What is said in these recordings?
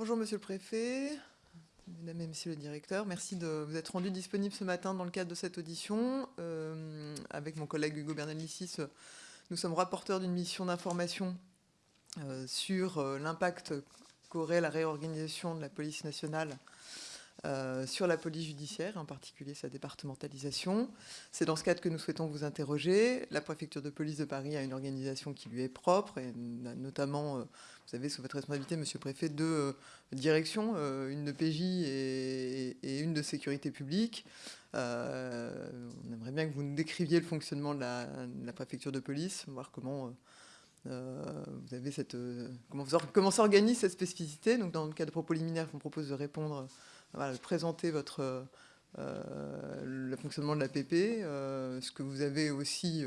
Bonjour Monsieur le Préfet, Mesdames et Messieurs le Directeur, merci de vous être rendu disponible ce matin dans le cadre de cette audition. Euh, avec mon collègue Hugo Bernalicis, nous sommes rapporteurs d'une mission d'information euh, sur euh, l'impact qu'aurait la réorganisation de la police nationale euh, sur la police judiciaire, en particulier sa départementalisation. C'est dans ce cadre que nous souhaitons vous interroger. La préfecture de police de Paris a une organisation qui lui est propre, et notamment, euh, vous avez sous votre responsabilité, monsieur le préfet, deux euh, directions, une de PJ et, une de sécurité publique. on aimerait bien que vous nous décriviez le fonctionnement de la, préfecture de police, voir comment... vous avez cette, comment, s'organise cette spécificité. Donc, dans le cadre de propos liminaires, vous propose de répondre voilà, présenter votre, euh, le fonctionnement de l'APP, euh, ce que vous avez aussi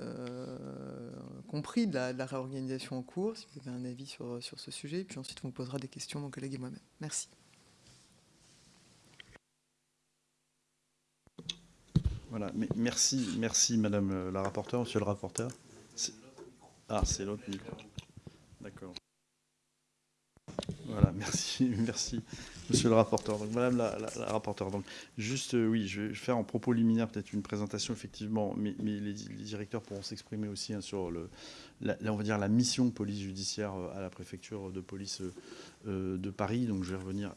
euh, compris de la, réorganisation en cours, si vous avez un avis sur, sur ce sujet, et puis ensuite on vous posera des questions, mon collègue et moi-même. Merci. Voilà, merci, merci Madame la rapporteure, Monsieur le rapporteur. Ah, c'est l'autre micro. D'accord. Voilà, merci, merci. Monsieur le rapporteur, donc Madame la, rapporteure, donc juste, euh, oui, je vais faire en propos liminaire peut-être une présentation effectivement, mais, les, directeurs pourront s'exprimer aussi hein, sur le, la, on va mission police judiciaire euh, à la préfecture de police euh, de Paris. Donc je vais revenir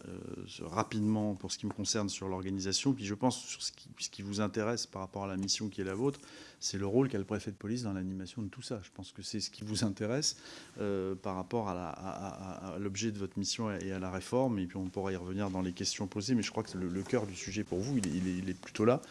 rapidement pour ce qui me concerne sur l'organisation, puis je pense sur ce qui, ce qui vous intéresse par rapport à la mission qui est la vôtre, c'est le rôle qu'a le préfet de police dans l'animation de tout ça. Je pense que c'est ce qui vous intéresse par rapport à l'objet de votre mission et à la réforme, et puis on pourra y revenir dans les questions posées, mais je crois que le, cœur du sujet pour vous, il est, plutôt là.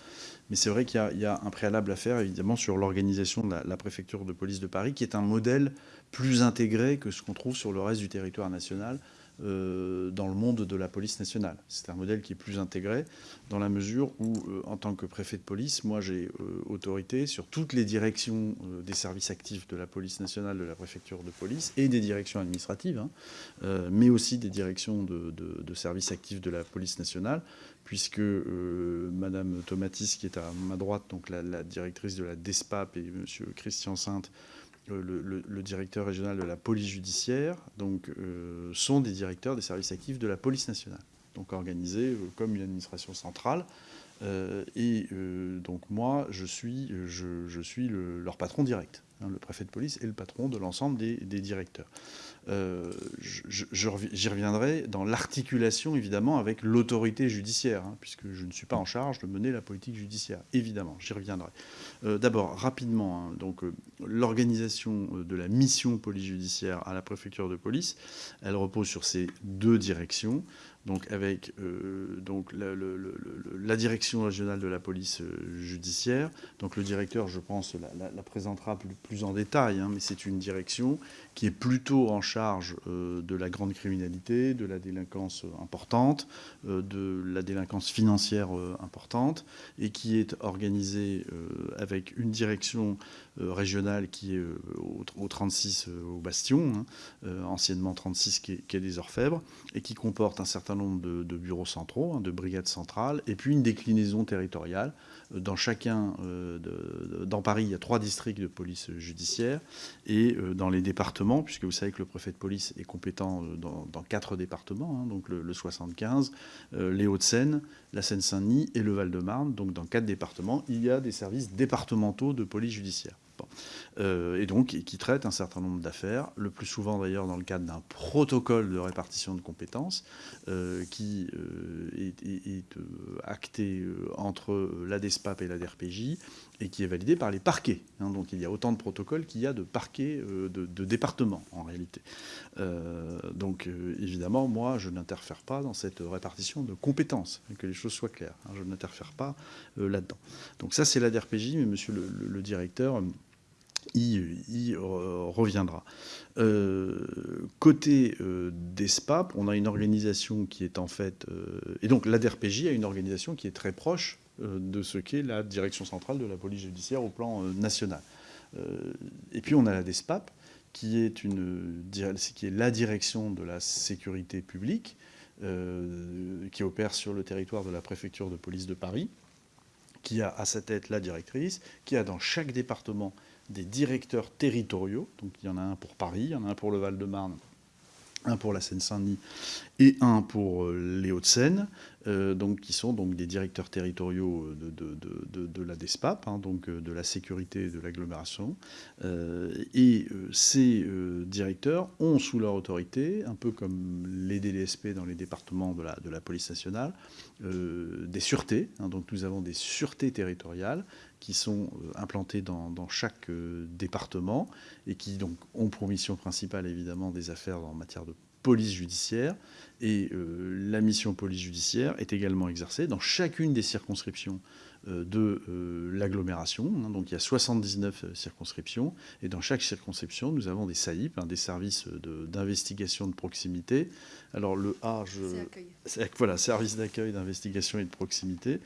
Mais c'est vrai qu'il y, a un préalable à faire, évidemment, sur l'organisation de la, préfecture de police de Paris, qui est un modèle plus intégré que ce qu'on trouve sur le reste du territoire national, euh, dans le monde de la police nationale. C'est un modèle qui est plus intégré dans la mesure où, euh, en tant que préfet de police, moi j'ai euh, autorité sur toutes les directions des services actifs de la police nationale, de la préfecture de police et des directions administratives, hein, mais aussi des directions de, services actifs de la police nationale, puisque Madame Tomatis, qui est à ma droite, donc la, directrice de la DESPAP, et Monsieur Christian Sainte, le, directeur régional de la police judiciaire, donc, euh, sont des directeurs des services actifs de la police nationale, donc organisés euh, comme une administration centrale. Euh, et donc moi, je, suis leur patron direct. Hein, le préfet de police est le patron de l'ensemble des, directeurs. Euh, j'y reviendrai dans l'articulation, évidemment, avec l'autorité judiciaire, hein, puisque je ne suis pas en charge de mener la politique judiciaire, évidemment, j'y reviendrai. Euh, d'abord, rapidement, hein, donc euh, l'organisation de la mission police judiciaire à la préfecture de police, elle repose sur ces deux directions donc avec euh, donc la, direction régionale de la police euh, judiciaire. Donc le directeur, je pense, la, présentera plus, en détail, hein, mais c'est une direction qui est plutôt en charge euh, de la grande criminalité, de la délinquance importante, de la délinquance financière importante, et qui est organisée avec une direction régionale qui est au, 36 au Bastion, hein, anciennement 36 qui est, des Orfèvres, et qui comporte un certain nombre de, bureaux centraux, hein, de brigades centrales, et puis une déclinaison territoriale. Euh, dans chacun, euh, dans Paris, il y a trois districts de police judiciaire, et euh, dans les départements, puisque vous savez que le préfet de police est compétent dans, quatre départements, hein, donc le, 75, les Hauts-de-Seine, la Seine-Saint-Denis et le Val-de-Marne, donc dans quatre départements, il y a des services départementaux de police judiciaire. Euh, et donc qui traite un certain nombre d'affaires, le plus souvent d'ailleurs dans le cadre d'un protocole de répartition de compétences euh, qui euh, est, acté entre la DESPAP et la DRPJ et qui est validé par les parquets. Hein. donc il y a autant de protocoles qu'il y a de parquets de, départements en réalité. donc évidemment, moi, je n'interfère pas dans cette répartition de compétences, que les choses soient claires. Hein. je n'interfère pas là-dedans. Donc ça, c'est la DRPJ, mais monsieur le directeur y, reviendra. Euh, côté euh, des SPAP, on a une organisation qui est en fait... Euh, et donc l'ADRPJ a une organisation qui est très proche de ce qu'est la direction centrale de la police judiciaire au plan national. et puis on a la DESPAP, qui est, une, qui est la direction de la sécurité publique, qui opère sur le territoire de la préfecture de police de Paris, qui a à sa tête la directrice, qui a dans chaque département des directeurs territoriaux. Donc il y en a un pour Paris, il y en a un pour le Val-de-Marne, un pour la Seine-Saint-Denis et un pour les Hauts-de-Seine. Euh, qui sont donc des directeurs territoriaux de, la DESPAP, hein, donc euh, de la sécurité de l'agglomération. Euh, et ces directeurs ont sous leur autorité, un peu comme les DDSP dans les départements de la, de la police nationale, des sûretés. Hein. donc nous avons des sûretés territoriales qui sont implantées dans, dans chaque département et qui donc ont pour mission principale évidemment des affaires en matière de police judiciaire. Et euh, la mission police judiciaire est également exercée dans chacune des circonscriptions euh, de euh, l'agglomération. Hein. donc il y a 79 circonscriptions. Et dans chaque circonscription, nous avons des SAIP, hein, des services d'investigation de, proximité. Alors le A, je... voilà, service d'accueil, d'investigation et de proximité,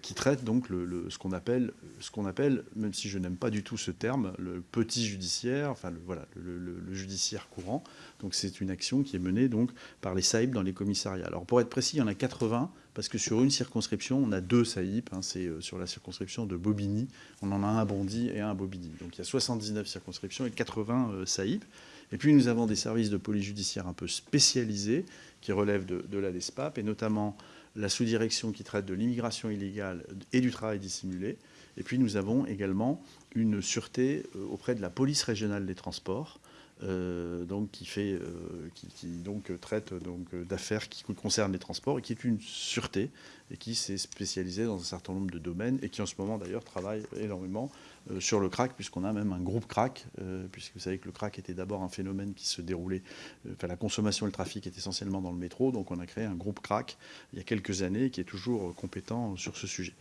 qui traite donc le, ce qu'on appelle, ce qu'on appelle, même si je n'aime pas du tout ce terme, le petit judiciaire, enfin le, voilà, le, judiciaire courant. Donc c'est une action qui est menée donc par les SAIP dans les commissariats. Alors pour être précis, il y en a 80 parce que sur une circonscription, on a deux SAIP. Hein, c'est euh, sur la circonscription de Bobigny, on en a un à Bondy et un à Bobigny. Donc il y a 79 circonscriptions et 80 euh, SAIP. Et puis nous avons des services de police judiciaire un peu spécialisés qui relèvent de, de la DESPAP et notamment la sous-direction qui traite de l'immigration illégale et du travail dissimulé. Et puis nous avons également une sûreté euh, auprès de la police régionale des transports euh, donc qui fait, euh, qui, donc traite donc d'affaires qui concernent les transports et qui est une sûreté et qui s'est spécialisée dans un certain nombre de domaines et qui en ce moment d'ailleurs travaille énormément euh, sur le crack puisqu'on a même un groupe crack puisque vous savez que le crack était d'abord un phénomène qui se déroulait, enfin la consommation et le trafic est essentiellement dans le métro donc on a créé un groupe crack il y a quelques années qui est toujours compétent sur ce sujet.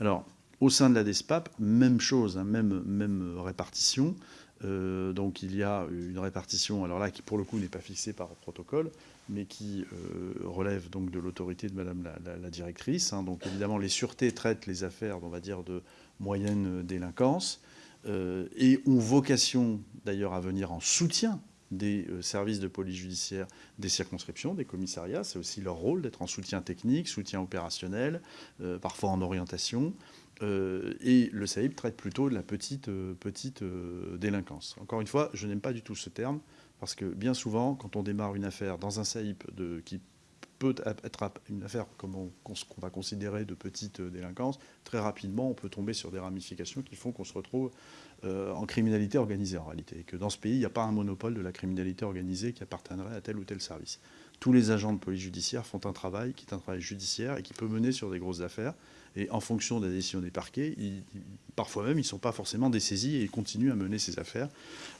Alors au sein de la DESPAP, même chose, hein, même, même répartition. Euh, donc il y a une répartition, alors là, qui pour le coup n'est pas fixée par protocole, mais qui euh, relève donc de l'autorité de Madame la, directrice. Hein. Donc évidemment, les sûretés traitent les affaires, on va dire, de moyenne délinquance euh, et ont vocation d'ailleurs à venir en soutien des services de police judiciaire des circonscriptions, des commissariats. C'est aussi leur rôle d'être en soutien technique, soutien opérationnel, parfois en orientation. Euh, et le SAIP traite plutôt de la petite, euh, petite euh, délinquance. Encore une fois, je n'aime pas du tout ce terme, parce que bien souvent, quand on démarre une affaire dans un SAIP de, qui peut être une affaire qu'on va considérer de petite délinquance, très rapidement, on peut tomber sur des ramifications qui font qu'on se retrouve en criminalité organisée en réalité, et que dans ce pays, il n'y a pas un monopole de la criminalité organisée qui appartiendrait à tel ou tel service. Tous les agents de police judiciaire font un travail qui est un travail judiciaire et qui peut mener sur des grosses affaires. Et en fonction de la décision des parquets, parfois même, ils ne sont pas forcément dessaisis et ils continuent à mener ces affaires.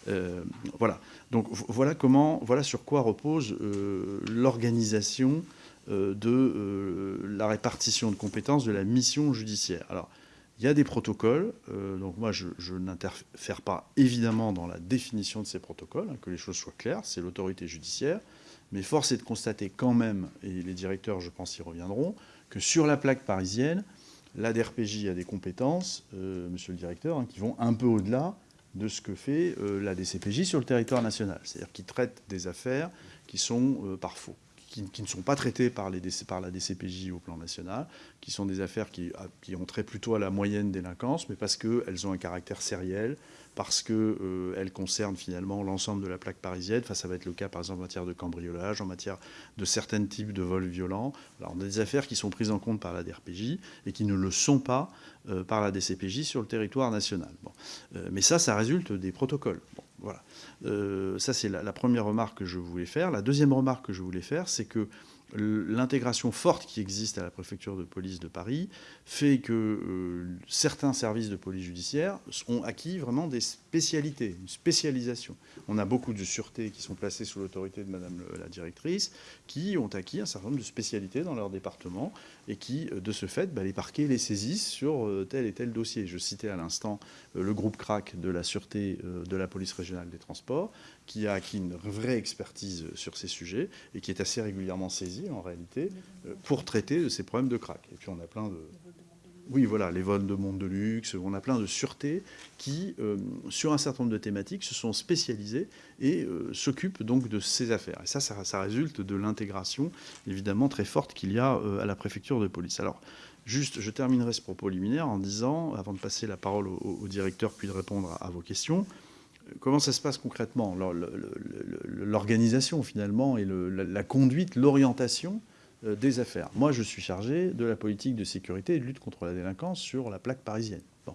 Euh, voilà. Donc voilà comment, voilà sur quoi repose euh, l'organisation euh, de la répartition de compétences de la mission judiciaire. Alors, il y a des protocoles, donc moi je, n'interfère pas évidemment dans la définition de ces protocoles, hein, que les choses soient claires, c'est l'autorité judiciaire, mais force est de constater quand même, et les directeurs je pense y reviendront, que sur la plaque parisienne, la DRPJ a des compétences, euh, monsieur le directeur, hein, qui vont un peu au-delà de ce que fait euh, la DCPJ sur le territoire national. C'est-à-dire qui traite des affaires qui sont euh, qui, ne sont pas traitées par, la DCPJ au plan national, qui sont des affaires qui, qui ont trait plutôt à la moyenne délinquance, mais parce qu'elles ont un caractère sériel, parce qu'elles euh, concernent finalement l'ensemble de la plaque parisienne. Enfin, ça va être le cas, par exemple, en matière de cambriolage, en matière de certains types de vols violents. Alors, on a des affaires qui sont prises en compte par la DRPJ et qui ne le sont pas euh, par la DCPJ sur le territoire national. Bon. Euh, mais ça, ça résulte des protocoles. Voilà. ça, c'est la, première remarque que je voulais faire. La deuxième remarque que je voulais faire, c'est que l'intégration forte qui existe à la préfecture de police de Paris fait que euh, certains services de police judiciaire ont acquis vraiment des spécialités, une spécialisation. On a beaucoup de sûretés qui sont placées sous l'autorité de Madame la directrice, qui ont acquis un certain nombre de spécialités dans leur département et qui, euh, de ce fait, bah, les parquets les saisissent sur euh, tel et tel dossier. Je citais à l'instant le groupe CRAC de la sûreté de la police régionale des transports, qui a acquis une vraie expertise sur ces sujets et qui est assez régulièrement saisi en réalité euh, pour traiter de ces problèmes de crack. Et puis on a plein de... Oui, voilà, les vols de monde de luxe, on a plein de sûretés qui, euh, sur un certain nombre de thématiques, se sont spécialisées et euh, s'occupent donc de ces affaires. Et ça, ça, résulte de l'intégration, évidemment, très forte qu'il y a à la préfecture de police. Alors, juste, je terminerai ce propos liminaire en disant, avant de passer la parole au, directeur puis de répondre à vos questions, comment ça se passe concrètement L'organisation finalement et la, conduite, l'orientation euh, des affaires. Moi, je suis chargé de la politique de sécurité et de lutte contre la délinquance sur la plaque parisienne. Bon.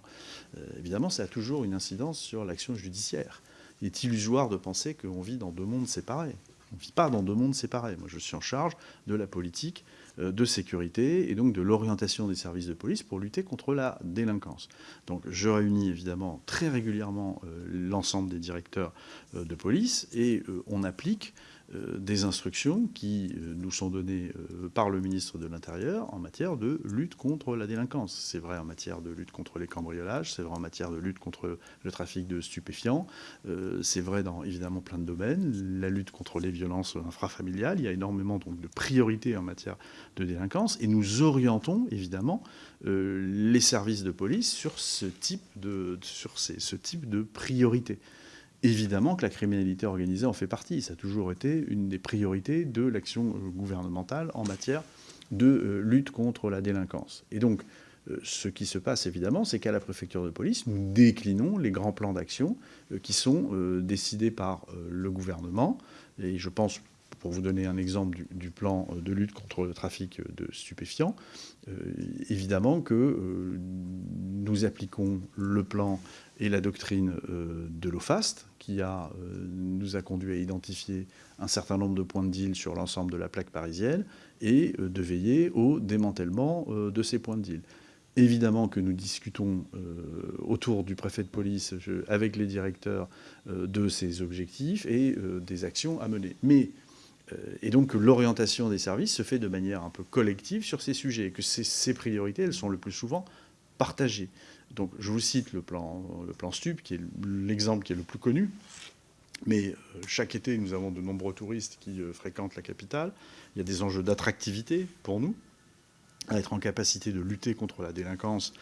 Euh, évidemment, ça a toujours une incidence sur l'action judiciaire. Il est illusoire de penser qu'on vit dans deux mondes séparés. On ne vit pas dans deux mondes séparés. Moi, je suis en charge de la politique de sécurité et donc de l'orientation des services de police pour lutter contre la délinquance. Donc je réunis évidemment très régulièrement l'ensemble des directeurs de police et on applique euh, des instructions qui euh, nous sont données euh, par le ministre de l'Intérieur en matière de lutte contre la délinquance. C'est vrai en matière de lutte contre les cambriolages, c'est vrai en matière de lutte contre le trafic de stupéfiants, c'est vrai dans évidemment plein de domaines, la lutte contre les violences infrafamiliales, il y a énormément de priorités en matière de délinquance et nous orientons évidemment les services de police sur ce type de, sur ce type de priorités. Évidemment que la criminalité organisée en fait partie. Ça a toujours été une des priorités de l'action euh, gouvernementale en matière de euh, lutte contre la délinquance. Et donc, euh, ce qui se passe évidemment, c'est qu'à la préfecture de police, nous déclinons les grands plans d'action qui sont décidés par le gouvernement. Et je pense, pour vous donner un exemple du, plan de lutte contre le trafic de stupéfiants, évidemment que nous appliquons le plan et la doctrine de l'OFAST, qui a, euh, nous a conduit à identifier un certain nombre de points de deal sur l'ensemble de la plaque parisienne et euh, de veiller au démantèlement euh, de ces points de deal. Évidemment que nous discutons autour du préfet de police avec les directeurs de ces objectifs et des actions à mener. Mais, et donc l'orientation des services se fait de manière un peu collective sur ces sujets et que ces priorités, elles sont le plus souvent partagées. Donc je vous cite le plan, le plan STUP, qui est l'exemple qui est le plus connu. Mais euh, chaque été, nous avons de nombreux touristes qui euh, fréquentent la capitale. Il y a des enjeux d'attractivité pour nous, à être en capacité de lutter contre la délinquance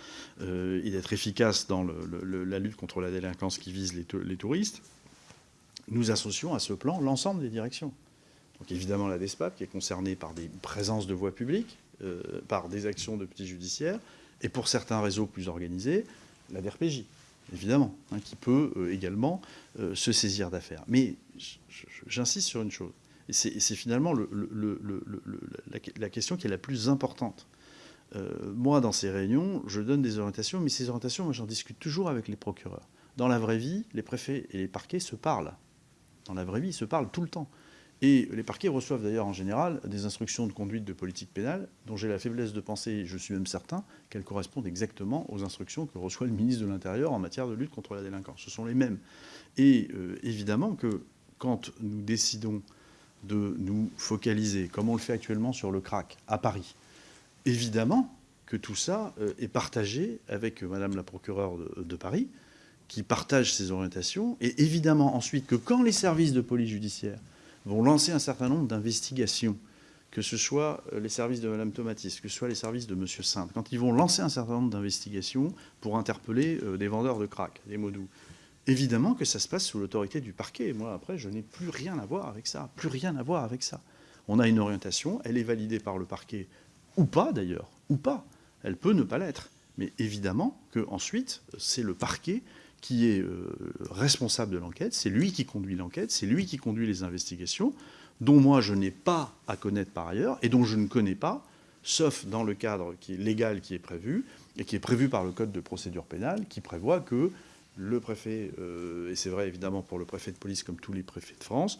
euh, et d'être efficace dans la lutte contre la délinquance qui vise les, touristes. Nous associons à ce plan l'ensemble des directions. Donc évidemment la DESPAP, qui est concernée par des présences de voies publiques, par des actions de petits judiciaires, et pour certains réseaux plus organisés, la DRPJ, évidemment, hein, qui peut euh, également euh, se saisir d'affaires. Mais j'insiste sur une chose, et c'est finalement la, question qui est la plus importante. Euh, moi, dans ces réunions, je donne des orientations, mais ces orientations, moi, j'en discute toujours avec les procureurs. Dans la vraie vie, les préfets et les parquets se parlent. Dans la vraie vie, ils se parlent tout le temps. Et les parquets reçoivent d'ailleurs en général des instructions de conduite de politique pénale dont j'ai la faiblesse de penser, je suis même certain, qu'elles correspondent exactement aux instructions que reçoit le ministre de l'Intérieur en matière de lutte contre la délinquance. Ce sont les mêmes. Et euh, évidemment que quand nous décidons de nous focaliser, comme on le fait actuellement sur le crack à Paris, évidemment que tout ça euh, est partagé avec Madame la procureure de, de Paris, qui partage ces orientations, et évidemment ensuite que quand les services de police judiciaire vont lancer un certain nombre d'investigations, que ce soit euh, les services de Mme Tomatis, que ce soit les services de M. Sainte, quand ils vont lancer un certain nombre d'investigations pour interpeller euh, des vendeurs de crack, des modous, évidemment que ça se passe sous l'autorité du parquet. Moi, après, je n'ai plus rien à voir avec ça, plus rien à voir avec ça. On a une orientation, elle est validée par le parquet, ou pas d'ailleurs, ou pas. Elle peut ne pas l'être. Mais évidemment que ensuite, c'est le parquet qui est euh, responsable de l'enquête, c'est lui qui conduit l'enquête, c'est lui qui conduit les investigations, dont moi je n'ai pas à connaître par ailleurs et dont je ne connais pas, sauf dans le cadre qui est légal qui est prévu et qui est prévu par le Code de procédure pénale, qui prévoit que le préfet, euh, et c'est vrai évidemment pour le préfet de police comme tous les préfets de France,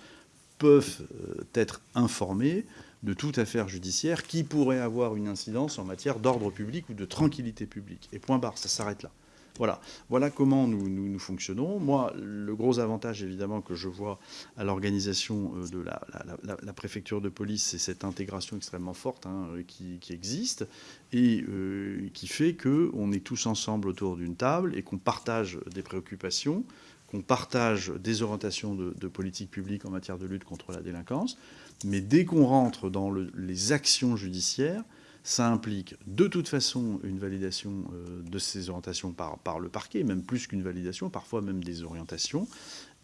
peuvent euh, être informés de toute affaire judiciaire qui pourrait avoir une incidence en matière d'ordre public ou de tranquillité publique. Et point barre, ça s'arrête là. Voilà, voilà comment nous, nous, fonctionnons. Moi, le gros avantage, évidemment, que je vois à l'organisation euh, de la, préfecture de police, c'est cette intégration extrêmement forte hein, qui, existe et euh, qui fait qu'on est tous ensemble autour d'une table et qu'on partage des préoccupations, qu'on partage des orientations de, politique publique en matière de lutte contre la délinquance. Mais dès qu'on rentre dans les actions judiciaires, ça implique de toute façon une validation euh, de ces orientations par, le parquet, même plus qu'une validation, parfois même des orientations.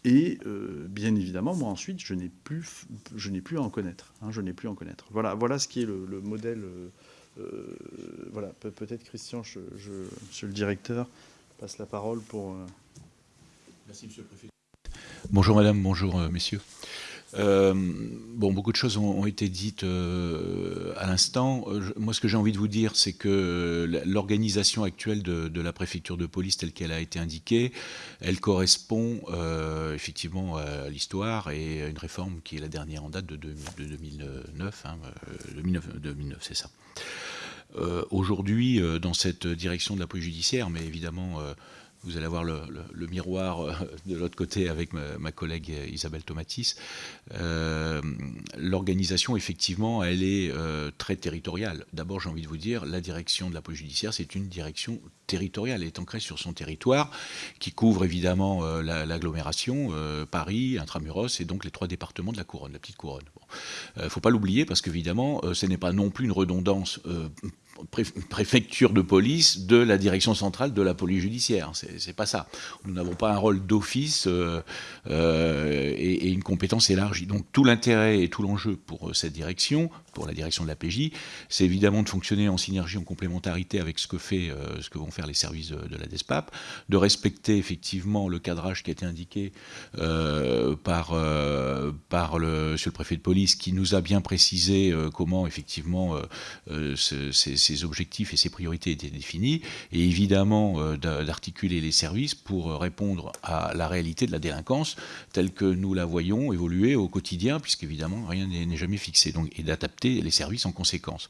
Et euh, bien évidemment, moi ensuite, je n'ai plus, à en connaître. Hein, je n'ai plus à en connaître. Voilà, ce qui est le, modèle. Euh, voilà, peut-être Christian, je, monsieur le directeur, passe la parole pour. Merci, monsieur le préfet. Bonjour madame, bonjour messieurs. Euh, bon, beaucoup de choses ont, été dites euh, à l'instant. moi, ce que j'ai envie de vous dire, c'est que l'organisation actuelle de, la préfecture de police, telle qu'elle a été indiquée, elle correspond effectivement à l'histoire et à une réforme qui est la dernière en date de, 2009. 2009, 2009 c'est ça. Aujourd'hui, dans cette direction de la police judiciaire, mais évidemment vous allez avoir le, miroir euh, de l'autre côté avec ma, collègue Isabelle Tomatis. Euh, l'organisation, effectivement, elle est euh, très territoriale. D'abord, j'ai envie de vous dire, la direction de la police judiciaire, c'est une direction territoriale. Elle est ancrée sur son territoire, qui couvre évidemment l'agglomération, Paris, Intramuros, et donc les trois départements de la couronne, la petite couronne. Il ne faut pas l'oublier, parce qu'évidemment, ce n'est pas non plus une redondance préfecture de police de la direction centrale de la police judiciaire. C'est pas ça. Nous n'avons pas un rôle d'office euh, euh, et, une compétence élargie. Donc tout l'intérêt et tout l'enjeu pour euh, cette direction, pour la direction de la PJ, c'est évidemment de fonctionner en synergie, en complémentarité avec ce que, fait, ce que vont faire les services de, la DESPAP, de respecter effectivement le cadrage qui a été indiqué par, par le, monsieur le préfet de police, qui nous a bien précisé comment effectivement ces ses objectifs et ses priorités étaient définis, et évidemment euh, d'articuler les services pour euh, répondre à la réalité de la délinquance telle que nous la voyons évoluer au quotidien, puisqu'évidemment rien n'est jamais fixé, donc, et d'adapter les services en conséquence.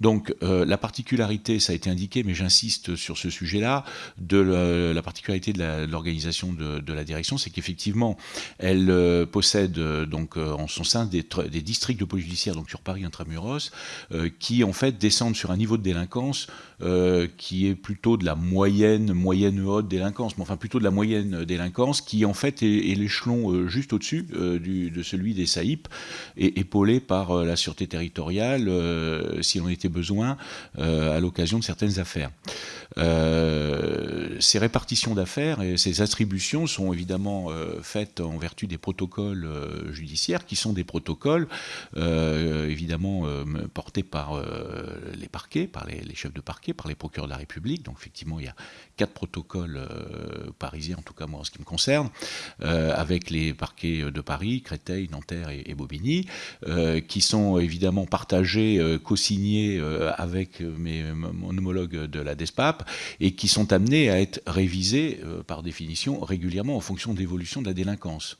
Donc euh, la particularité, ça a été indiqué, mais j'insiste sur ce sujet-là, de la, particularité de l'organisation de, la direction, c'est qu'effectivement, elle possède donc en son sein des, des, districts de police judiciaire, donc sur Paris intramuros, qui en fait descendent sur un niveau de délinquance euh, qui est plutôt de la moyenne, moyenne haute délinquance, mais enfin plutôt de la moyenne délinquance, qui en fait est, l'échelon euh, juste au-dessus euh, de celui des SAIP, et épaulé par la sûreté territoriale, s'il en était besoin, à l'occasion de certaines affaires. Ces répartitions d'affaires et ces attributions sont évidemment faites en vertu des protocoles judiciaires, qui sont des protocoles évidemment portés par les parquets, par les, chefs de parquet, par les procureurs de la République. Donc effectivement, il y a quatre protocoles euh, parisiens, en tout cas moi en ce qui me concerne, euh, avec les parquets de Paris, Créteil, Nanterre et, Bobigny, euh, qui sont évidemment partagés, co-signés avec mes, mon homologue de la DESPAP, et qui sont amenés à être révisés par définition régulièrement en fonction de l'évolution de la délinquance.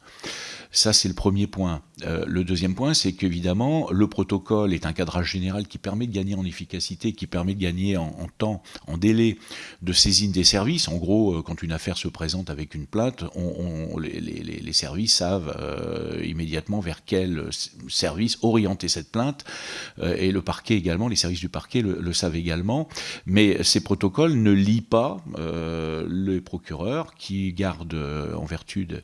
Ça, c'est le premier point. le deuxième point, c'est qu'évidemment, le protocole est un cadrage général qui permet de gagner en efficacité, qui permet de gagner en, temps, en délai de saisine des services. En gros, euh, quand une affaire se présente avec une plainte, les, services savent euh, immédiatement vers quel service orienter cette plainte, euh, et le parquet également, les services du parquet le, savent également. Mais ces protocoles ne lient pas les procureurs qui gardent, en vertu de,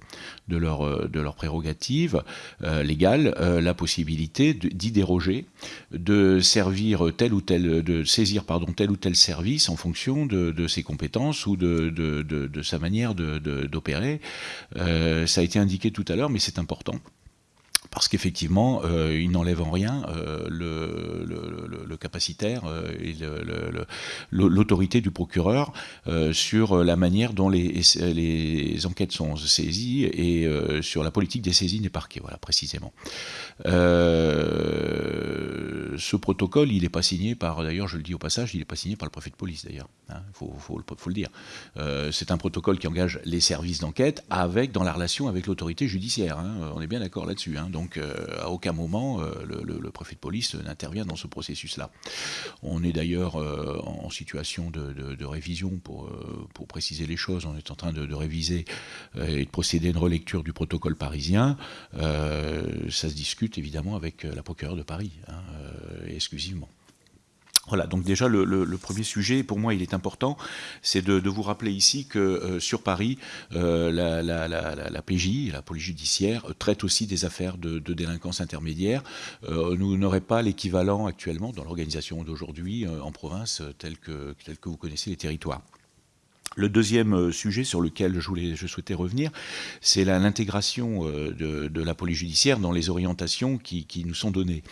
de leur, de leur prérogative légale, la possibilité d'y déroger, de servir tel ou tel, de saisir pardon, tel ou tel service en fonction de, ses compétences ou de, sa manière d'opérer. Euh, ça a été indiqué tout à l'heure, mais c'est important parce qu'effectivement, euh, il n'enlève en rien euh, le, capacitaire euh, et l'autorité du procureur sur la manière dont les, enquêtes sont saisies et sur la politique des saisines des parquets, voilà, précisément. ce protocole, il n'est pas signé par, d'ailleurs, je le dis au passage, il n'est pas signé par le préfet de police, d'ailleurs. Il hein, faut, faut, le dire. C'est un protocole qui engage les services d'enquête avec, dans la relation avec l'autorité judiciaire. Hein. on est bien d'accord là-dessus. Hein. Donc, euh, à aucun moment, euh, le, préfet de police n'intervient dans ce processus-là. On est d'ailleurs euh, en situation de, révision pour, pour, préciser les choses. On est en train de, réviser et de procéder à une relecture du protocole parisien. ça se discute évidemment avec la procureure de Paris, hein, exclusivement. Voilà, donc déjà le, premier sujet, pour moi il est important, c'est de, vous rappeler ici que euh, sur Paris, euh, la, PJ, la police judiciaire, traite aussi des affaires de, délinquance intermédiaire. Euh, nous n'aurons pas l'équivalent actuellement dans l'organisation d'aujourd'hui en province tel que, tel que vous connaissez les territoires. Le deuxième euh, sujet sur lequel je, voulais, je souhaitais revenir, c'est l'intégration euh, de, la police judiciaire dans les orientations qui, nous sont données.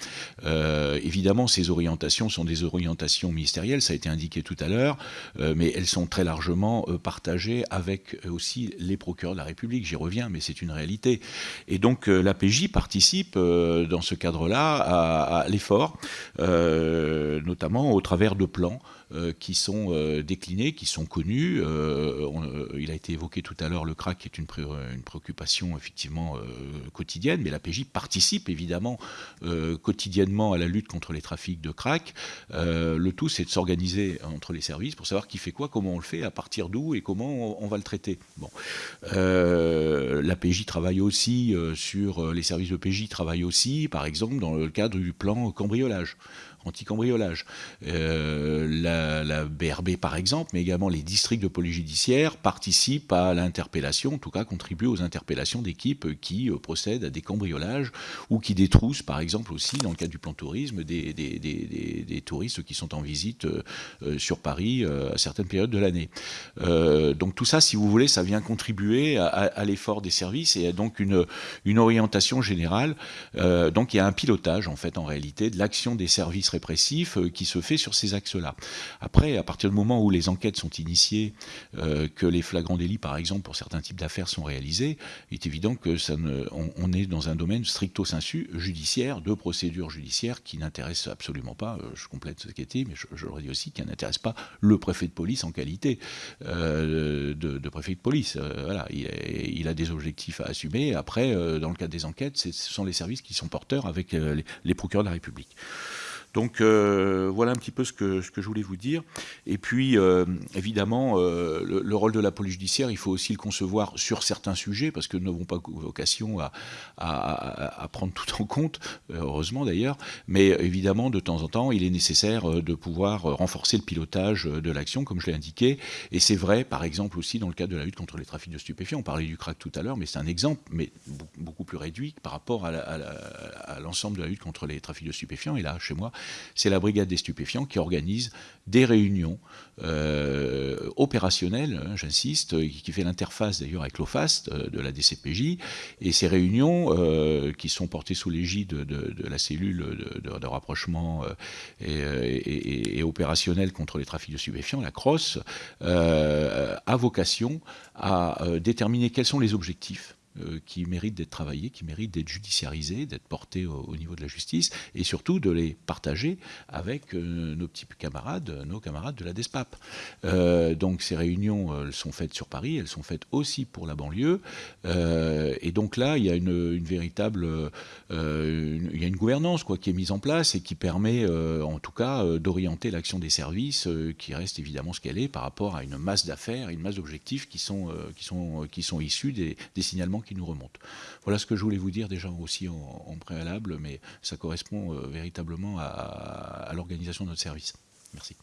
Euh, évidemment, ces orientations sont des orientations ministérielles, ça a été indiqué tout à l'heure, mais elles sont très largement partagées avec aussi les procureurs de la République. J'y reviens, mais c'est une réalité. Et donc, la PJ participe dans ce cadre-là à, l'effort, notamment au travers de plans qui sont déclinés, qui sont connus. Euh, il a été évoqué tout à l'heure le crack est une, préoccupation effectivement quotidienne, mais la PJ participe évidemment quotidiennement à la lutte contre les trafics de crack. le tout, c'est de s'organiser entre les services pour savoir qui fait quoi, comment on le fait, à partir d'où et comment on, va le traiter. La PJ travaille aussi sur les services de PJ travaillent aussi, par exemple, dans le cadre du plan cambriolage anti-cambriolage. Euh, la, BRB, par exemple, mais également les districts de police judiciaire participent à l'interpellation, en tout cas contribuent aux interpellations d'équipes qui euh, procèdent à des cambriolages ou qui détroussent, par exemple, aussi, dans le cadre du plan tourisme, des, des, touristes qui sont en visite euh, sur Paris à certaines périodes de l'année. donc tout ça, si vous voulez, ça vient contribuer à, l'effort des services et donc une, une orientation générale. donc il y a un pilotage, en fait, en réalité, de l'action des services répressif euh, qui se fait sur ces axes-là. Après, à partir du moment où les enquêtes sont initiées, euh, que les flagrants délits, par exemple, pour certains types d'affaires sont réalisés, il est évident que ça ne, on, est dans un domaine stricto sensu judiciaire, de procédure judiciaire qui n'intéresse absolument pas, euh, je complète ce qui été, mais je, je le redis aussi, qui n'intéresse pas le préfet de police en qualité de, préfet de police. voilà, il, a des objectifs à assumer. Après, dans le cadre des enquêtes, ce sont les services qui sont porteurs avec les, les procureurs de la République. Donc euh, voilà un petit peu ce que, ce que je voulais vous dire. Et puis euh, évidemment, euh, le, rôle de la police judiciaire, il faut aussi le concevoir sur certains sujets, parce que nous n'avons pas vocation à, à, prendre tout en compte, heureusement d'ailleurs, mais évidemment, de temps en temps, il est nécessaire de pouvoir renforcer le pilotage de l'action, comme je l'ai indiqué. Et c'est vrai, par exemple, aussi dans le cadre de la lutte contre les trafics de stupéfiants. On parlait du crack tout à l'heure, mais c'est un exemple, mais beaucoup plus réduit par rapport à l'ensemble de la lutte contre les trafics de stupéfiants. Et là, chez moi, c'est la brigade des stupéfiants qui organise des réunions euh, opérationnelles, hein, j'insiste, qui fait l'interface d'ailleurs avec l'OFAST euh, de la DCPJ. Et ces réunions, euh, qui sont portées sous l'égide de, la cellule de, rapprochement et, opérationnelle contre les trafics de stupéfiants, la CROSS, a vocation à déterminer quels sont les objectifs qui méritent d'être travaillés, qui méritent d'être judiciarisés, d'être portés au, niveau de la justice, et surtout de les partager avec euh, nos petits camarades, nos camarades de la DESPAP. Euh, donc ces réunions elles sont faites sur Paris, elles sont faites aussi pour la banlieue, et donc là il y a une, véritable, il y a une gouvernance quoi qui est mise en place et qui permet en tout cas d'orienter l'action des services, qui reste évidemment ce qu'elle est par rapport à une masse d'affaires, une masse d'objectifs qui sont qui sont qui sont issus des signalements qui nous remonte. Voilà ce que je voulais vous dire déjà aussi en, préalable, mais ça correspond euh, véritablement à, l'organisation de notre service. Merci.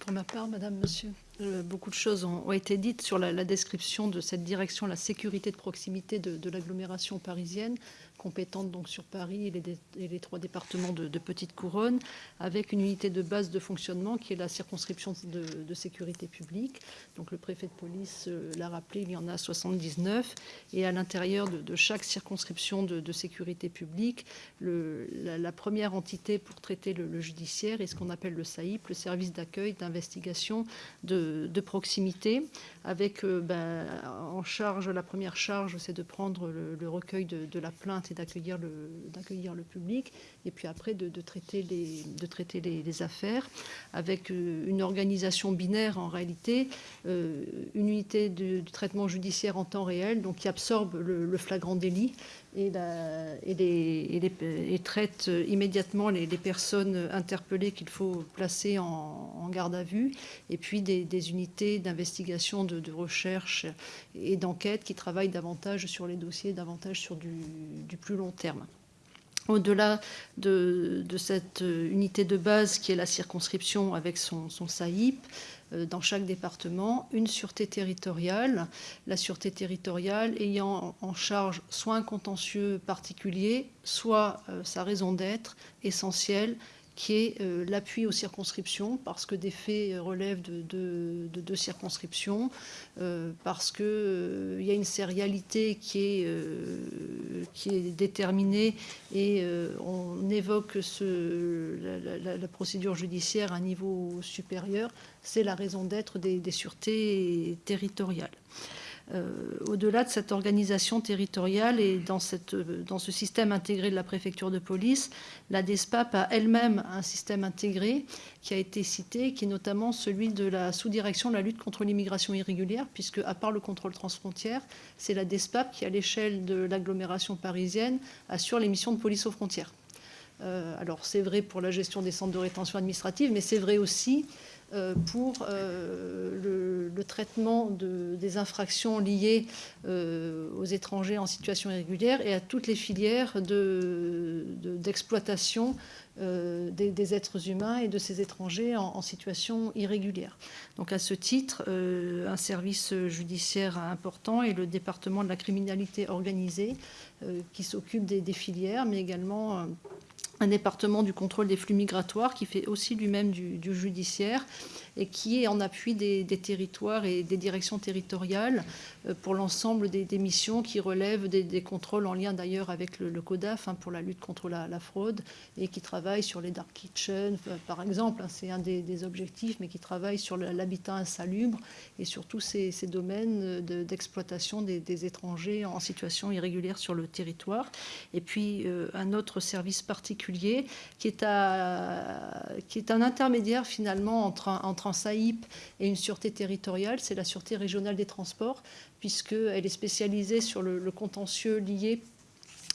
Pour ma part, Madame, Monsieur, euh, beaucoup de choses ont, été dites sur la, description de cette direction, la sécurité de proximité de l'agglomération parisienne compétente donc sur Paris et les, trois départements de, Petite Couronne, avec une unité de base de fonctionnement qui est la circonscription de, sécurité publique. Donc le préfet de police euh, l'a rappelé, il y en a 79. Et à l'intérieur de, chaque circonscription de, sécurité publique, la, première entité pour traiter le, judiciaire est ce qu'on appelle le SAIP, le service d'accueil, d'investigation, de, proximité, avec euh, ben, en charge, la première charge, c'est de prendre le, recueil de la plainte d'accueillir le, d'accueillir le public, et puis après de, traiter, les, de traiter les, affaires, avec euh, une organisation binaire en réalité, euh, une unité de, traitement judiciaire en temps réel, donc qui absorbe le, flagrant délit et, traite immédiatement les, personnes interpellées qu'il faut placer en, garde à vue, et puis des, unités d'investigation, de, recherche et d'enquête qui travaillent davantage sur les dossiers, davantage sur du plus long terme. Au-delà de, cette unité de base qui est la circonscription avec son, son SAIP, euh, dans chaque département, une sûreté territoriale, la sûreté territoriale ayant en charge soit un contentieux particulier, soit euh, sa raison d'être essentielle, qui est l'appui aux circonscriptions, parce que des faits relèvent de deux circonscriptions, parce qu'il y a une sérialité qui est, qui est déterminée et on évoque la, procédure judiciaire à un niveau supérieur, c'est la raison d'être des, sûretés territoriales. Euh, au-delà de cette organisation territoriale et dans, cette, dans, ce système intégré de la préfecture de police, la DESPAP a elle-même un système intégré qui a été cité, qui est notamment celui de la sous-direction de la lutte contre l'immigration irrégulière, puisque à part le contrôle transfrontière, c'est la DESPAP qui, à l'échelle de l'agglomération parisienne, assure les missions de police aux frontières. Euh, alors c'est vrai pour la gestion des centres de rétention administrative, mais c'est vrai aussi euh, pour euh, le, traitement des infractions liées aux étrangers en situation irrégulière et à toutes les filières d'exploitation des, êtres humains et de ces étrangers en, situation irrégulière. Donc à ce titre, un service judiciaire important est le département de la criminalité organisée qui s'occupe des, filières, mais également un département du contrôle des flux migratoires qui fait aussi lui-même du, judiciaire et qui est en appui des, territoires et des directions territoriales euh, pour l'ensemble des, missions qui relèvent des, contrôles en lien d'ailleurs avec le, CODAF hein, pour la lutte contre la, fraude et qui travaille sur les dark kitchens, euh, par exemple, hein, c'est un des, objectifs, mais qui travaille sur l'habitat insalubre et sur tous ces, domaines d'exploitation des, étrangers en situation irrégulière sur le territoire. Et puis euh, un autre service particulier qui est, à, qui est un intermédiaire finalement entre entre SAIP et une sûreté territoriale, c'est la sûreté régionale des transports, puisqu'elle est spécialisée sur le, contentieux lié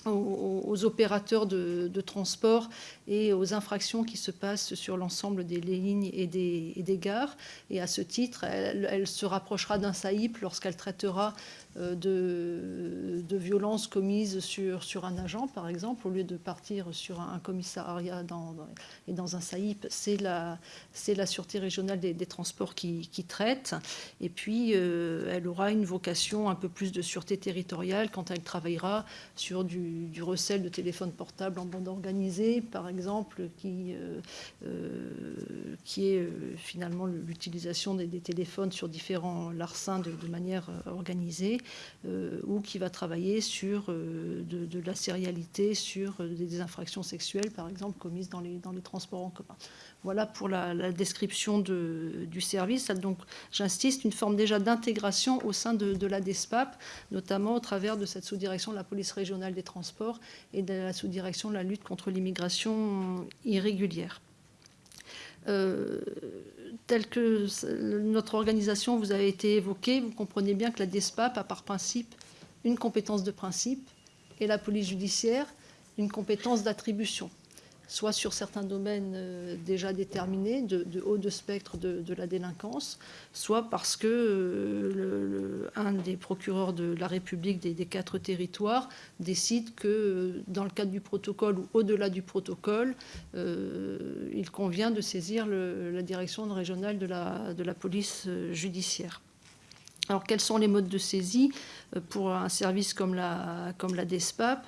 aux, opérateurs de, transport et aux infractions qui se passent sur l'ensemble des lignes et des, gares. Et à ce titre, elle, se rapprochera d'un SAIP lorsqu'elle traitera euh, de, violences commises sur, un agent, par exemple, au lieu de partir sur un, commissariat et dans un SAIP, c'est la, Sûreté régionale des, transports qui, traite. Et puis, euh, elle aura une vocation un peu plus de sûreté territoriale quand elle travaillera sur du, du recel de téléphones portables en bande organisée, par exemple, qui, euh, qui est finalement l'utilisation des, téléphones sur différents larcins de, manière organisée. Euh, ou qui va travailler sur euh, de, la sérialité, sur euh, des infractions sexuelles, par exemple, commises dans les, dans les transports en commun. Voilà pour la, description du service. Donc, j'insiste, une forme déjà d'intégration au sein de, la DESPAP, notamment au travers de cette sous-direction de la police régionale des transports et de la sous-direction de la lutte contre l'immigration irrégulière. Euh, telle que notre organisation vous a été évoquée, vous comprenez bien que la DESPAP a par principe une compétence de principe et la police judiciaire une compétence d'attribution soit sur certains domaines euh, déjà déterminés, de, haut de spectre de, la délinquance, soit parce que euh, un des procureurs de la République des, quatre territoires décide que euh, dans le cadre du protocole ou au-delà du protocole, il convient de saisir la direction régionale de la, police judiciaire. Alors, quels sont les modes de saisie pour un service comme la, DESPAP?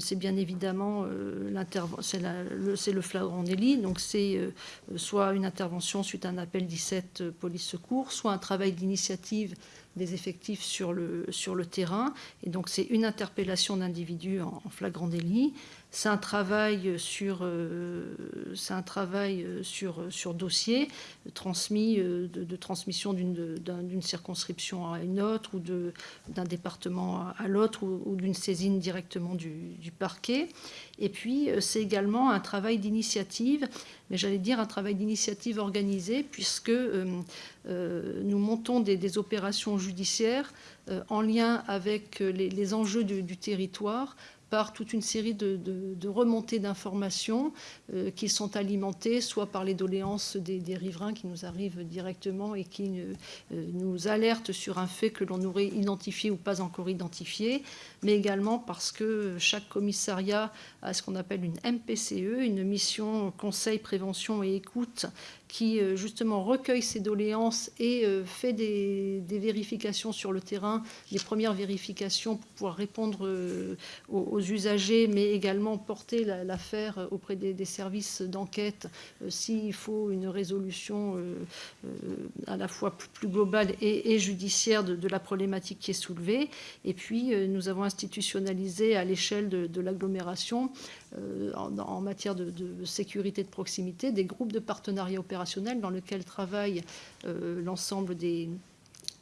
C'est bien évidemment euh, c'est le flagrant délit, donc c'est euh, soit une intervention suite à un appel 17 police secours, soit un travail d'initiative des effectifs sur le, sur le terrain. Et donc c'est une interpellation d'individus en, flagrant délit. C'est un travail sur, euh, euh, sur dossier transmis euh, de, transmission d'une circonscription à une autre ou d'un département à l'autre ou, d'une saisine directement du, du, parquet. Et puis c'est également un travail d'initiative, mais j'allais dire un travail d'initiative organisé puisque nous montons des, opérations judiciaires en lien avec les, enjeux du territoire par toute une série de, remontées d'informations euh, qui sont alimentées soit par les doléances des, riverains qui nous arrivent directement et qui euh, nous alertent sur un fait que l'on aurait identifié ou pas encore identifié, mais également parce que chaque commissariat a ce qu'on appelle une MPCE, une mission conseil, prévention et écoute, qui euh, justement recueille ces doléances et euh, fait des, vérifications sur le terrain, des premières vérifications pour pouvoir répondre euh, aux, aux usagers, mais également porter l'affaire auprès des, services d'enquête s'il faut une résolution à la fois plus, globale et, judiciaire de, la problématique qui est soulevée. Et puis, nous avons institutionnalisé à l'échelle de, l'agglomération en, matière de, sécurité de proximité des groupes de partenariat opérationnel dans lesquels travaillent l'ensemble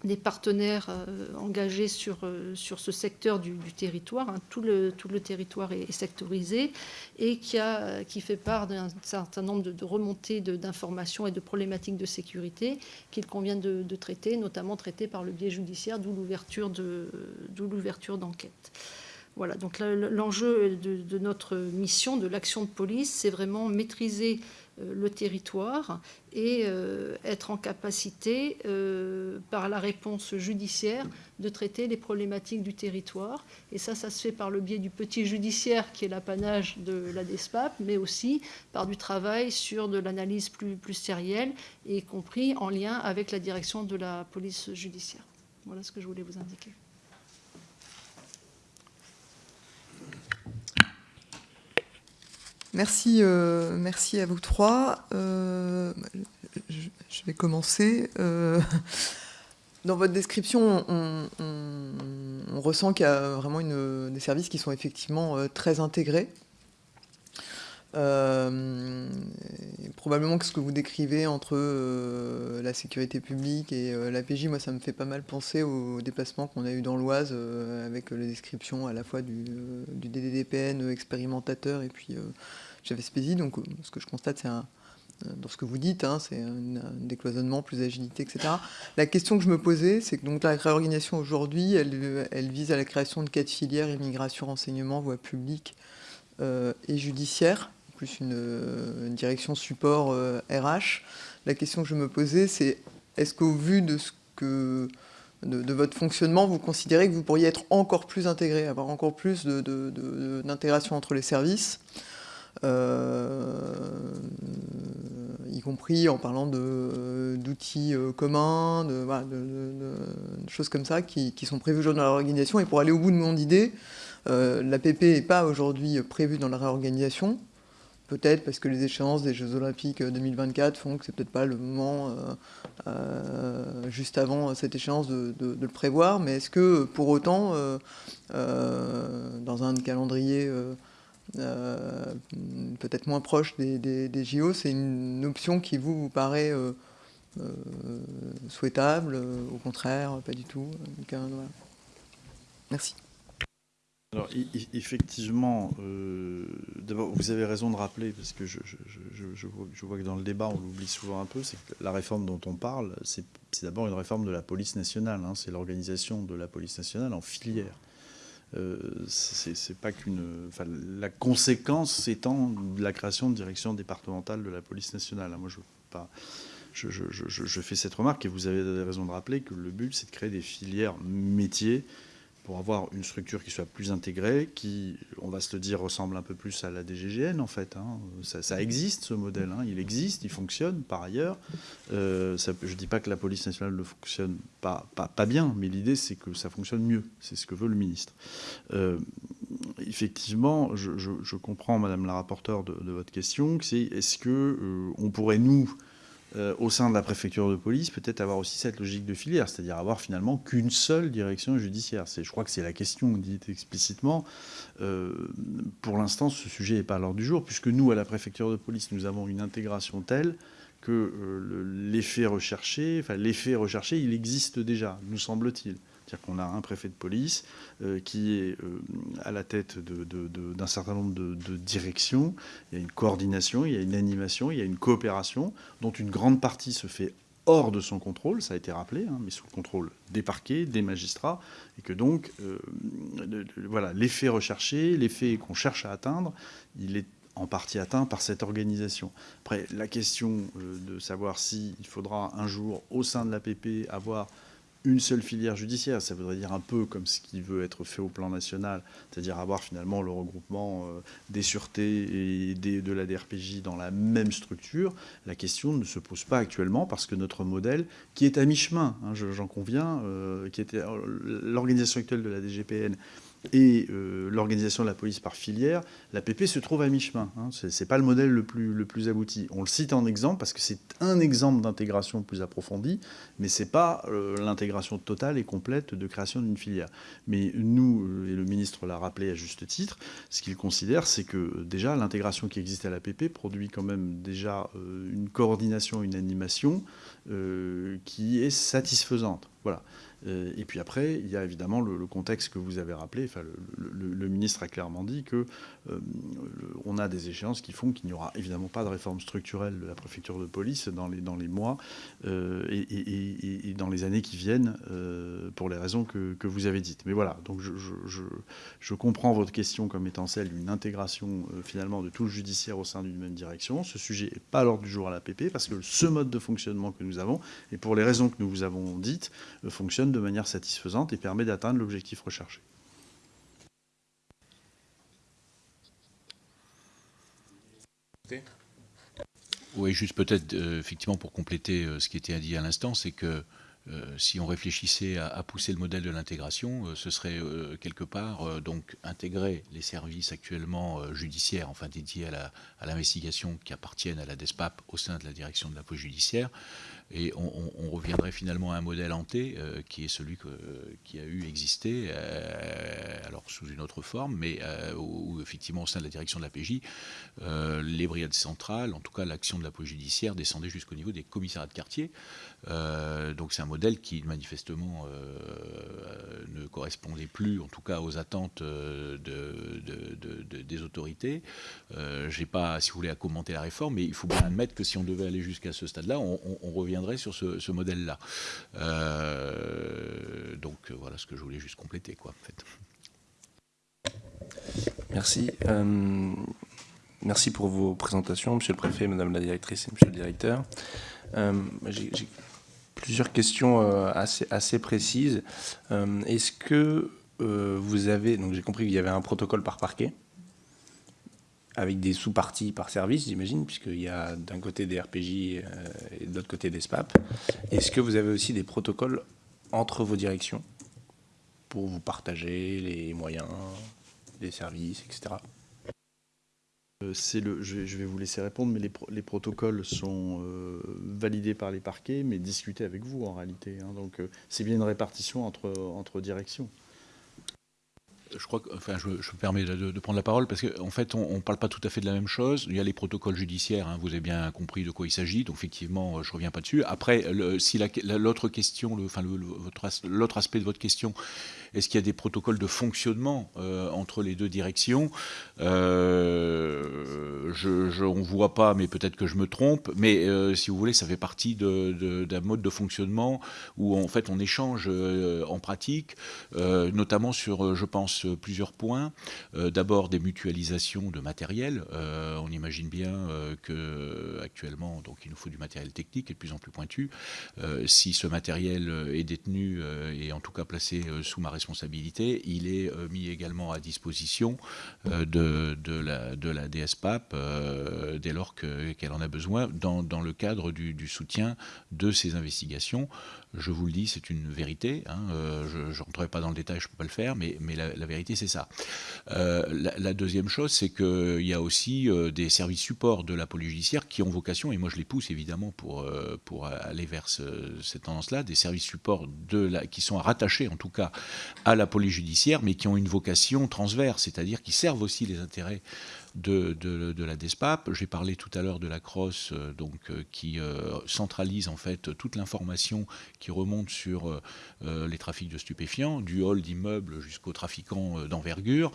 des partenaires euh, engagés sur, euh, ce secteur du, territoire. Hein. Tout, le, territoire est, sectorisé et qui, fait part d'un certain nombre de, remontées d'informations et de problématiques de sécurité qu'il convient de, traiter, notamment traiter par le biais judiciaire, d'où l'ouverture d'enquête. Voilà, donc l'enjeu de, notre mission, de l'action de police, c'est vraiment maîtriser euh, le territoire et euh, être en capacité, euh, par la réponse judiciaire, de traiter les problématiques du territoire. Et ça, ça se fait par le biais du petit judiciaire qui est l'apanage de la DESPAP, mais aussi par du travail sur de l'analyse plus, plus sérielle, y compris en lien avec la direction de la police judiciaire. Voilà ce que je voulais vous indiquer. Merci, euh, merci à vous trois. Euh, je, vais commencer. Euh, dans votre description, on, ressent qu'il y a vraiment des services qui sont effectivement très intégrés. Probablement que ce que vous décrivez entre la sécurité publique et l'APJ, moi ça me fait pas mal penser au déplacement qu'on a eu dans l'Oise avec les descriptions à la fois du, DDDPN expérimentateur et puis j'avais Spézi, donc euh, ce que je constate, c'est un, euh, dans ce que vous dites, hein, c'est un, décloisonnement, plus d'agilité, etc. La question que je me posais, c'est que donc, la réorganisation aujourd'hui, elle, vise à la création de quatre filières, immigration, renseignement, voie publique euh, et judiciaire, plus une, direction support RH. La question que je me posais, c'est est-ce qu'au vu de ce que de, votre fonctionnement, vous considérez que vous pourriez être encore plus intégré, avoir encore plus d'intégration entre les services euh, y compris en parlant d'outils euh, communs, de, choses comme ça qui, sont prévues aujourd'hui dans la réorganisation. Et pour aller au bout de mon idée, euh, l'APP n'est pas aujourd'hui prévue dans la réorganisation. Peut-être parce que les échéances des Jeux Olympiques 2024 font que c'est peut-être pas le moment juste avant cette échéance de, le prévoir. Mais est-ce que pour autant, dans un calendrier euh, peut-être moins proche des, JO, c'est une option qui vous, vous paraît euh, euh, souhaitable, au contraire, pas du tout. Merci. Alors, effectivement, d'abord, vous avez raison de rappeler, parce que je, vois, que dans le débat, on l'oublie souvent un peu, c'est que la réforme dont on parle, c'est d'abord une réforme de la police nationale. Hein. c'est l'organisation de la police nationale en filière. Euh, c'est pas qu'une. la conséquence étant la création de direction départementale de la police nationale. Moi, je pas. Je, je, fais cette remarque et vous avez raison de rappeler que le but, c'est de créer des filières métiers pour avoir une structure qui soit plus intégrée, qui, on va se le dire, ressemble un peu plus à la DGGN en fait. Hein. Ça, existe ce modèle, hein. il existe, il fonctionne par ailleurs. Euh, je ne dis pas que la police nationale ne fonctionne pas, bien, mais l'idée c'est que ça fonctionne mieux, c'est ce que veut le ministre. Euh, effectivement, je, comprends, Madame la rapporteure, de, votre question, c'est est-ce que euh, on pourrait nous euh, au sein de la préfecture de police, peut-être avoir aussi cette logique de filière, c'est-à-dire avoir finalement qu'une seule direction judiciaire. Je crois que c'est la question dite explicitement. Euh, pour l'instant, ce sujet n'est pas à l'ordre du jour, puisque nous, à la préfecture de police, nous avons une intégration telle que euh, l'effet recherché, enfin l'effet recherché, il existe déjà, nous semble-t-il. C'est-à-dire qu'on a un préfet de police euh, qui est euh, à la tête d'un certain nombre de, directions. Il y a une coordination, il y a une animation, il y a une coopération, dont une grande partie se fait hors de son contrôle, ça a été rappelé, hein, mais sous le contrôle des parquets, des magistrats, et que donc, euh, voilà, l'effet recherché, l'effet qu'on cherche à atteindre, il est en partie atteint par cette organisation. Après, la question de savoir s'il faudra un jour, au sein de l'APP, avoir une seule filière judiciaire. Ça voudrait dire un peu comme ce qui veut être fait au plan national, c'est-à-dire avoir finalement le regroupement euh, des sûretés et de la DRPJ dans la même structure. La question ne se pose pas actuellement parce que notre modèle, qui est à mi-chemin, hein, j'en conviens, euh, qui était l'organisation actuelle de la DGPN et euh, l'organisation de la police par filière, l'APP se trouve à mi-chemin. Hein. Ce n'est pas le modèle le plus, le plus abouti. On le cite en exemple parce que c'est un exemple d'intégration plus approfondie, mais ce n'est pas euh, l'intégration totale et complète de création d'une filière. Mais nous, euh, et le ministre l'a rappelé à juste titre, ce qu'il considère, c'est que déjà l'intégration qui existe à l'APP produit quand même déjà une coordination, une animation qui est satisfaisante. Voilà. Euh, et puis après, il y a évidemment le, contexte que vous avez rappelé. Enfin, le, ministre a clairement dit que euh, on a des échéances qui font qu'il n'y aura évidemment pas de réforme structurelle de la préfecture de police dans les, dans les mois euh, et, dans les années qui viennent, pour les raisons que, vous avez dites. Mais voilà, donc je, je, comprends votre question comme étant celle d'une intégration finalement de tout le judiciaire au sein d'une même direction. Ce sujet n'est pas à l'ordre du jour à l'APP parce que ce mode de fonctionnement que nous avons, et pour les raisons que nous vous avons dites, fonctionne de manière satisfaisante et permet d'atteindre l'objectif recherché. Oui, juste peut-être, euh, effectivement, pour compléter euh, ce qui était dit à l'instant, c'est que euh, si on réfléchissait à, pousser le modèle de l'intégration, ce serait quelque part donc intégrer les services actuellement judiciaires, enfin dédiés à l'investigation qui appartiennent à la DESPAP au sein de la direction de la police judiciaire, et on, reviendrait finalement à un modèle hanté euh, qui est celui qui a eu existé, euh, alors sous une autre forme, mais euh, où, effectivement au sein de la direction de la PJ, les brigades centrales, en tout cas l'action de la police judiciaire, descendait jusqu'au niveau des commissariats de quartier. donc c'est un modèle qui manifestement ne correspondait plus, en tout cas aux attentes de, des autorités. Je n'ai pas, si vous voulez, à commenter la réforme, mais il faut bien admettre que si on devait aller jusqu'à ce stade-là, on, on revient sur ce, modèle-là. Euh, donc euh, voilà ce que je voulais juste compléter. Quoi, en fait. Merci. Euh, merci pour vos présentations, Monsieur le Préfet, Madame la Directrice et Monsieur le Directeur. J'ai plusieurs questions assez, assez précises. Est-ce que vous avez, donc j'ai compris qu'il y avait un protocole par parquet, avec des sous-parties par service, j'imagine, puisqu'il y a d'un côté des RPJ euh, et de l'autre côté des SPAP. Est-ce que vous avez aussi des protocoles entre vos directions pour vous partager les moyens, les services, etc. Euh, le, je, vais vous laisser répondre, mais les, protocoles sont euh, validés par les parquets, mais discutés avec vous en réalité. Hein. donc c'est bien une répartition entre, entre directions je crois que, enfin, je, me permets de, prendre la parole parce qu'en en fait, on ne parle pas tout à fait de la même chose. Il y a les protocoles judiciaires, hein, vous avez bien compris de quoi il s'agit, donc effectivement, je ne reviens pas dessus. Après, si l'autre question, enfin, l'autre aspect de votre question, est-ce qu'il y a des protocoles de fonctionnement euh, entre les deux directions euh, On ne voit pas, mais peut-être que je me trompe. Mais euh, si vous voulez, ça fait partie d'un mode de fonctionnement où en fait on échange en pratique, notamment sur, je pense, plusieurs points. D'abord des mutualisations de matériel. on imagine bien que actuellement, donc il nous faut du matériel technique et de plus en plus pointu. si ce matériel est détenu et en tout cas placé sous ma responsabilité, il est euh, mis également à disposition euh, de, de, la, de la DSPAP euh, dès lors qu'elle en a besoin dans, dans le cadre du, du, soutien de ces investigations je vous le dis, c'est une vérité. Hein, euh, je ne rentrerai pas dans le détail, je ne peux pas le faire, mais la, vérité, c'est ça. Euh, la, deuxième chose, c'est qu'il y a aussi euh, des services supports de la police judiciaire qui ont vocation, et moi je les pousse évidemment pour, pour aller vers cette tendance-là, des services supports de la, qui sont rattachés en tout cas à la police judiciaire, mais qui ont une vocation transverse, c'est-à-dire qui servent aussi les intérêts de, de, la DESPAP. J'ai parlé tout à l'heure de la CROSS, euh, donc, euh, qui euh, centralise en fait toute l'information qui remonte sur les trafics de stupéfiants, du hall d'immeubles jusqu'aux trafiquants d'envergure.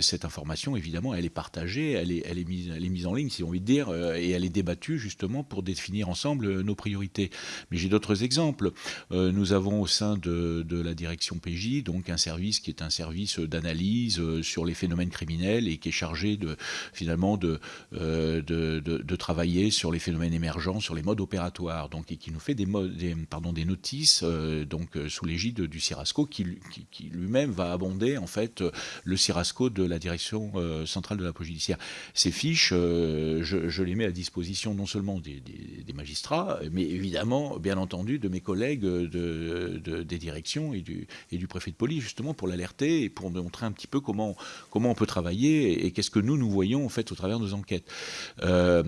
cette information, évidemment, elle est partagée, elle est, elle, est mise, elle est mise en ligne, si on veut dire, et elle est débattue justement pour définir ensemble nos priorités. Mais j'ai d'autres exemples. nous avons au sein de, de, la direction PJ donc un service qui est un service d'analyse sur les phénomènes criminels et qui est chargé de finalement de, de, de, travailler sur les phénomènes émergents, sur les modes opératoires, donc et qui nous fait des, modes, des, pardon, des notices donc sous l'égide du CIRASCO qui, qui, lui-même va abonder en fait le CIRASCO de la direction centrale de la police judiciaire. Ces fiches, je, les mets à disposition non seulement des, magistrats, mais évidemment, bien entendu, de mes collègues de, des directions et du, et du préfet de police, justement pour l'alerter et pour montrer un petit peu comment, comment on peut travailler et, qu'est-ce que nous, nous voyons en fait au travers de nos enquêtes. Euh,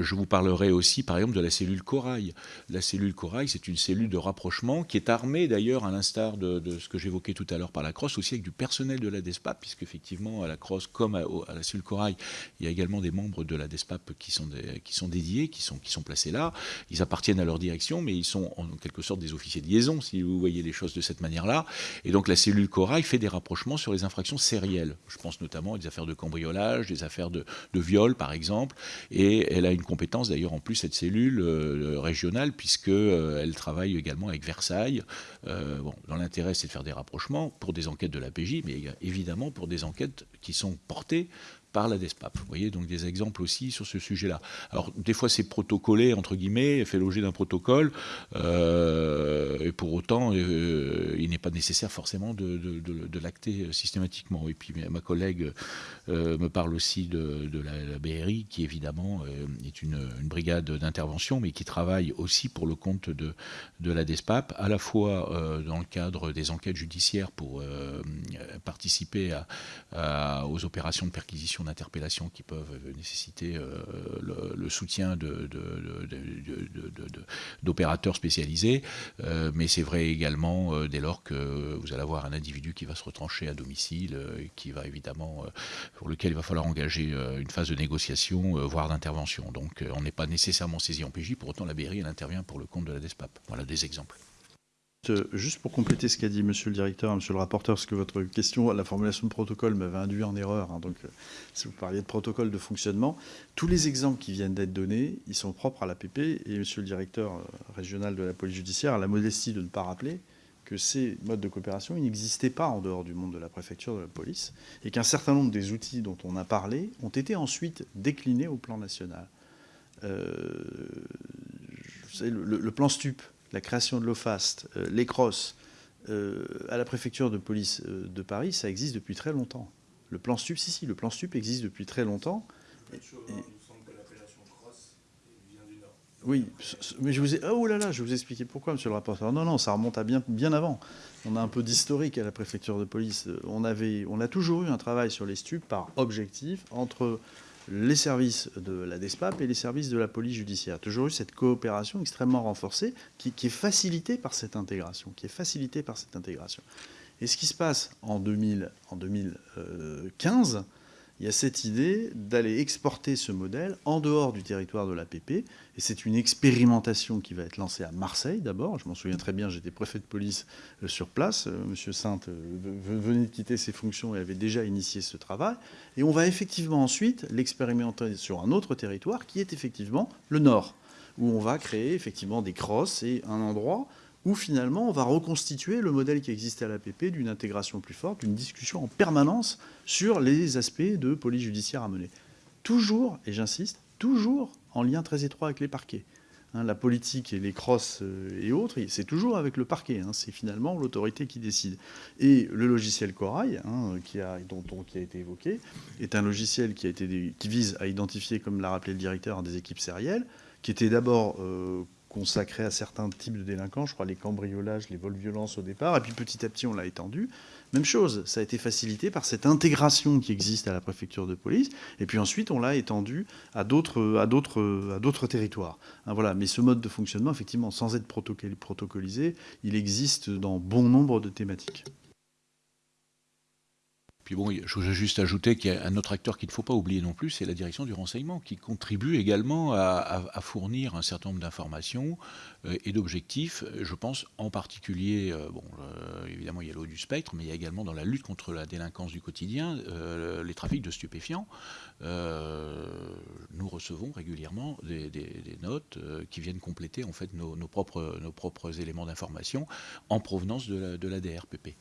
je vous parlerai aussi, par exemple, de la cellule Corail. La cellule Corail, c'est une cellule de rapprochement qui est armée d'ailleurs, à l'instar de, ce que j'évoquais tout à l'heure par la Crosse, aussi avec du personnel de la DESPAP, puisque effectivement, à la Crosse comme à, la cellule Corail, il y a également des membres de la DESPAP qui sont, qui sont dédiés, qui sont, qui sont placés là. Ils appartiennent à leur direction, mais ils sont en quelque sorte des officiers de liaison, si vous voyez les choses de cette manière-là. Et donc la cellule Corail fait des rapprochements sur les infractions sérielles. Je pense notamment à des affaires de cambriolage, des affaires de, viol, par exemple. Et elle a une compétence d'ailleurs en plus, cette cellule euh, régionale, puisqu'elle euh, travaille également avec Versailles. Euh, bon, dans l'intérêt, c'est de faire des rapprochements pour des enquêtes de la PJ, mais évidemment pour des enquêtes qui sont portées par la DESPAP. Vous voyez, donc des exemples aussi sur ce sujet-là. Alors, des fois, c'est protocolé, entre guillemets, fait l'objet d'un protocole, euh, et pour autant, euh, il n'est pas nécessaire forcément de, l'acter systématiquement. Et puis, ma collègue euh, me parle aussi de, la, BRI, qui évidemment est une, brigade d'intervention, mais qui travaille aussi pour le compte de, de la DESPAP, à la fois dans le cadre des enquêtes judiciaires pour participer à, aux opérations de perquisition d'interpellation qui peuvent nécessiter euh, le, soutien d'opérateurs spécialisés. Euh, mais c'est vrai également euh, dès lors que vous allez avoir un individu qui va se retrancher à domicile, qui va évidemment, pour lequel il va falloir engager une phase de négociation, voire d'intervention. Donc on n'est pas nécessairement saisi en PJ, pour autant la BRI elle intervient pour le compte de la DESPAP. Voilà des exemples. Juste pour compléter ce qu'a dit Monsieur le directeur, Monsieur le rapporteur, parce que votre question, la formulation de protocole m'avait induit en erreur. Hein, donc, euh, si vous parliez de protocole de fonctionnement, tous les exemples qui viennent d'être donnés, ils sont propres à l'APP. Et Monsieur le directeur euh, régional de la police judiciaire a la modestie de ne pas rappeler que ces modes de coopération n'existaient pas en dehors du monde de la préfecture de la police, et qu'un certain nombre des outils dont on a parlé ont été ensuite déclinés au plan national. Euh, le, le, plan STUP, la création de l'OFAST, euh, les crosses, euh, à la préfecture de police euh, de Paris, ça existe depuis très longtemps. Le plan STUP, si, si, le plan STUP existe depuis très longtemps. Oui, mais je vous ai... Oh là là, je vais vous expliquer pourquoi, monsieur le rapporteur. Non, non, ça remonte à bien, bien avant. On a un peu d'historique à la préfecture de police. On, avait, on a toujours eu un travail sur les stupes par objectif entre les services de la DESPAP et les services de la police judiciaire. Toujours eu cette coopération extrêmement renforcée qui, est facilitée par cette intégration, qui est facilitée par cette intégration. Et ce qui se passe en, 2000, en 2015, il y a cette idée d'aller exporter ce modèle en dehors du territoire de l'APP. Et c'est une expérimentation qui va être lancée à Marseille d'abord. Je m'en souviens très bien, j'étais préfet de police euh, sur place. Euh, Monsieur Sainte euh, venait de quitter ses fonctions et avait déjà initié ce travail. Et on va effectivement ensuite l'expérimenter sur un autre territoire qui est effectivement le Nord, où on va créer effectivement des crosses et un endroit où finalement on va reconstituer le modèle qui existait à l'APP d'une intégration plus forte, d'une discussion en permanence sur les aspects de police judiciaire à mener. Toujours, et j'insiste, toujours en lien très étroit avec les parquets. Hein, la politique et les crosses euh, et autres, c'est toujours avec le parquet. Hein, c'est finalement l'autorité qui décide. Et le logiciel Corail, hein, qui, a, dont, qui a été évoqué, est un logiciel qui, a été, qui vise à identifier, comme l'a rappelé le directeur, des équipes sérielles, qui était d'abord euh, consacré à certains types de délinquants, je crois les cambriolages, les vols violences au départ, et puis petit à petit on l'a étendu. Même chose, ça a été facilité par cette intégration qui existe à la préfecture de police, et puis ensuite on l'a étendu à d'autres, à d'autres, territoires. Hein, voilà. Mais ce mode de fonctionnement, effectivement, sans être protocolisé, il existe dans bon nombre de thématiques. Puis bon, je voudrais juste ajouter qu'il y a un autre acteur qu'il ne faut pas oublier non plus, c'est la direction du renseignement, qui contribue également à, fournir un certain nombre d'informations euh, et d'objectifs. Je pense en particulier, euh, bon, euh, évidemment, il y a l'eau du spectre, mais il y a également dans la lutte contre la délinquance du quotidien, les trafics de stupéfiants. nous recevons régulièrement des, notes qui viennent compléter en fait nos, propres, nos propres éléments d'information en provenance de la, de la DRPP.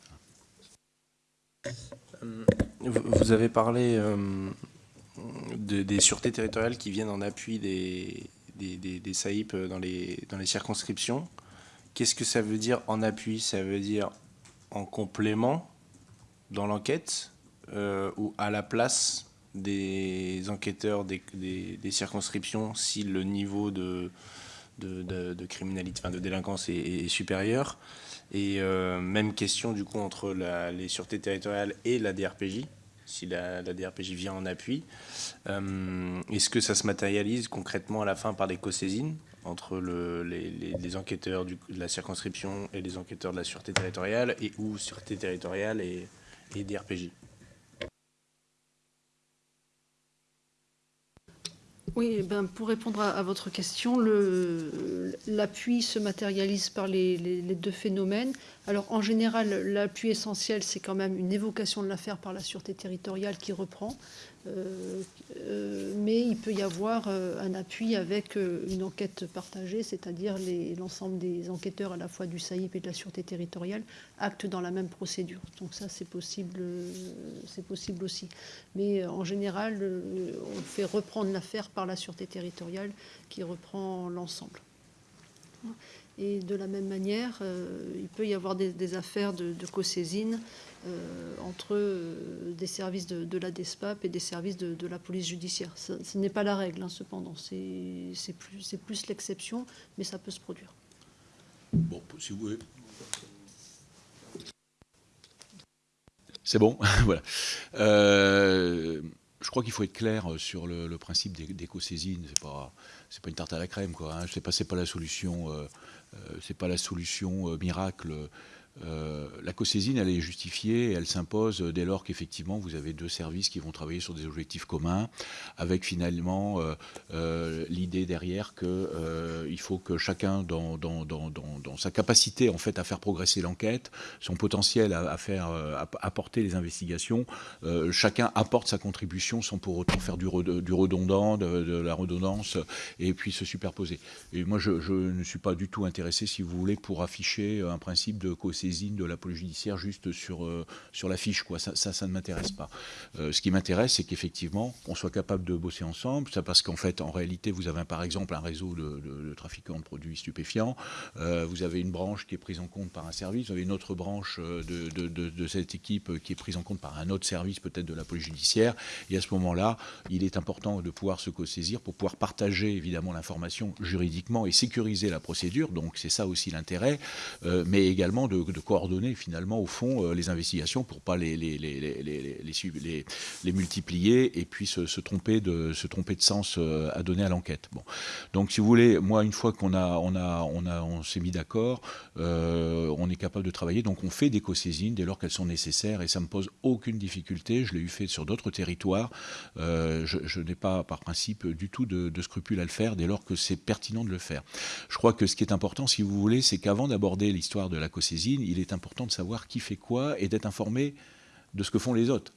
Vous avez parlé euh, des sûretés territoriales qui viennent en appui des, des, des, SAIP dans les, dans les circonscriptions. Qu'est-ce que ça veut dire en appui? Ça veut dire en complément dans l'enquête ou à la place des enquêteurs des, des, circonscriptions si le niveau de, de, criminalité, enfin de délinquance est, supérieur? Et euh, même question du coup entre les sûretés territoriales et la DRPJ, si la, DRPJ vient en appui. Euh, est-ce que ça se matérialise concrètement à la fin par des co-saisines entre le, les, enquêteurs de la circonscription et les enquêteurs de la sûreté territoriale et ou sûreté territoriale et DRPJ Oui, eh ben, pour répondre à, votre question, l'appui se matérialise par les, deux phénomènes. Alors en général, l'appui essentiel, c'est quand même une évocation de l'affaire par la sûreté territoriale qui reprend. Euh, euh, mais il peut y avoir euh, un appui avec une enquête partagée, c'est-à-dire l'ensemble des enquêteurs à la fois du SAIP et de la Sûreté territoriale actent dans la même procédure. Donc ça, c'est possible, c'est possible aussi. Mais en général, on fait reprendre l'affaire par la Sûreté territoriale qui reprend l'ensemble. Et de la même manière, il peut y avoir des, affaires de, co-saisine euh, entre euh, des services de, la DESPAP et des services de, la police judiciaire. Ce, n'est pas la règle, hein, cependant. C'est plus, l'exception, mais ça peut se produire. Bon, si vous voulez. C'est bon, voilà. Euh, je crois qu'il faut être clair sur le, principe d'éco-saisine. C'est pas, c'est pas une tarte à la crème, quoi. Hein. C'est pas, la solution, c'est pas la solution miracle euh, la co-saisine, elle est justifiée elle s'impose dès lors qu'effectivement vous avez deux services qui vont travailler sur des objectifs communs, avec finalement euh, euh, l'idée derrière qu'il faut que chacun, dans, sa capacité en fait à faire progresser l'enquête, son potentiel à, faire apporter les investigations, chacun apporte sa contribution sans pour autant faire du, redondant, de, la redondance et puis se superposer. Et moi, je, je, ne suis pas du tout intéressé, si vous voulez, pour afficher un principe de co saisine de la police judiciaire juste sur, euh, sur la fiche. Quoi. Ça, ça, ne m'intéresse pas. Euh, ce qui m'intéresse, c'est qu'effectivement, on soit capable de bosser ensemble. Ça parce qu'en fait, en réalité, vous avez par exemple un réseau de, trafiquants de produits stupéfiants. Euh, vous avez une branche qui est prise en compte par un service. Vous avez une autre branche de, de, cette équipe qui est prise en compte par un autre service, peut-être de la police judiciaire. Et à ce moment-là, il est important de pouvoir se co-saisir pour pouvoir partager évidemment l'information juridiquement et sécuriser la procédure. Donc c'est ça aussi l'intérêt, mais également de, de coordonner finalement au fond euh, les investigations pour pas les, les, les, les, multiplier et puis se, tromper de, se tromper de sens euh, à donner à l'enquête. Bon. Donc si vous voulez, moi une fois qu'on a, on a, on a, on s'est mis d'accord, euh, on est capable de travailler. Donc on fait des co-saisines dès lors qu'elles sont nécessaires et ça me pose aucune difficulté. Je l'ai eu fait sur d'autres territoires. je, n'ai pas par principe du tout de, de scrupule à le faire dès lors que c'est pertinent de le faire. Je crois que ce qui est important, si vous voulez, c'est qu'avant d'aborder l'histoire de la co-saisine, il est important de savoir qui fait quoi et d'être informé de ce que font les autres.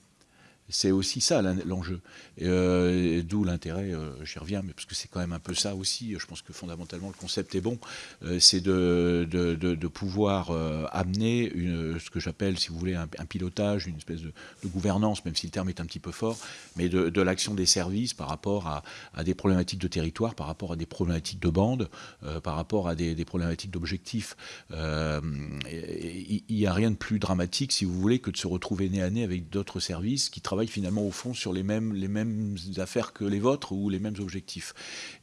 C'est aussi ça l'enjeu. Euh, d'où l'intérêt, euh, j'y reviens, mais parce que c'est quand même un peu ça aussi. Je pense que fondamentalement le concept est bon. Euh, c'est de, pouvoir amener ce que j'appelle, si vous voulez, un, pilotage, une espèce de, gouvernance, même si le terme est un petit peu fort, mais de, l'action des services par rapport à, des problématiques de territoire, par rapport à des problématiques de bande, par rapport à des, problématiques d'objectifs. Il n'y a rien de plus dramatique, si vous voulez, que de se retrouver nez à nez avec d'autres services qui travaillent finalement au fond sur les mêmes, les mêmes affaires que les vôtres ou les mêmes objectifs.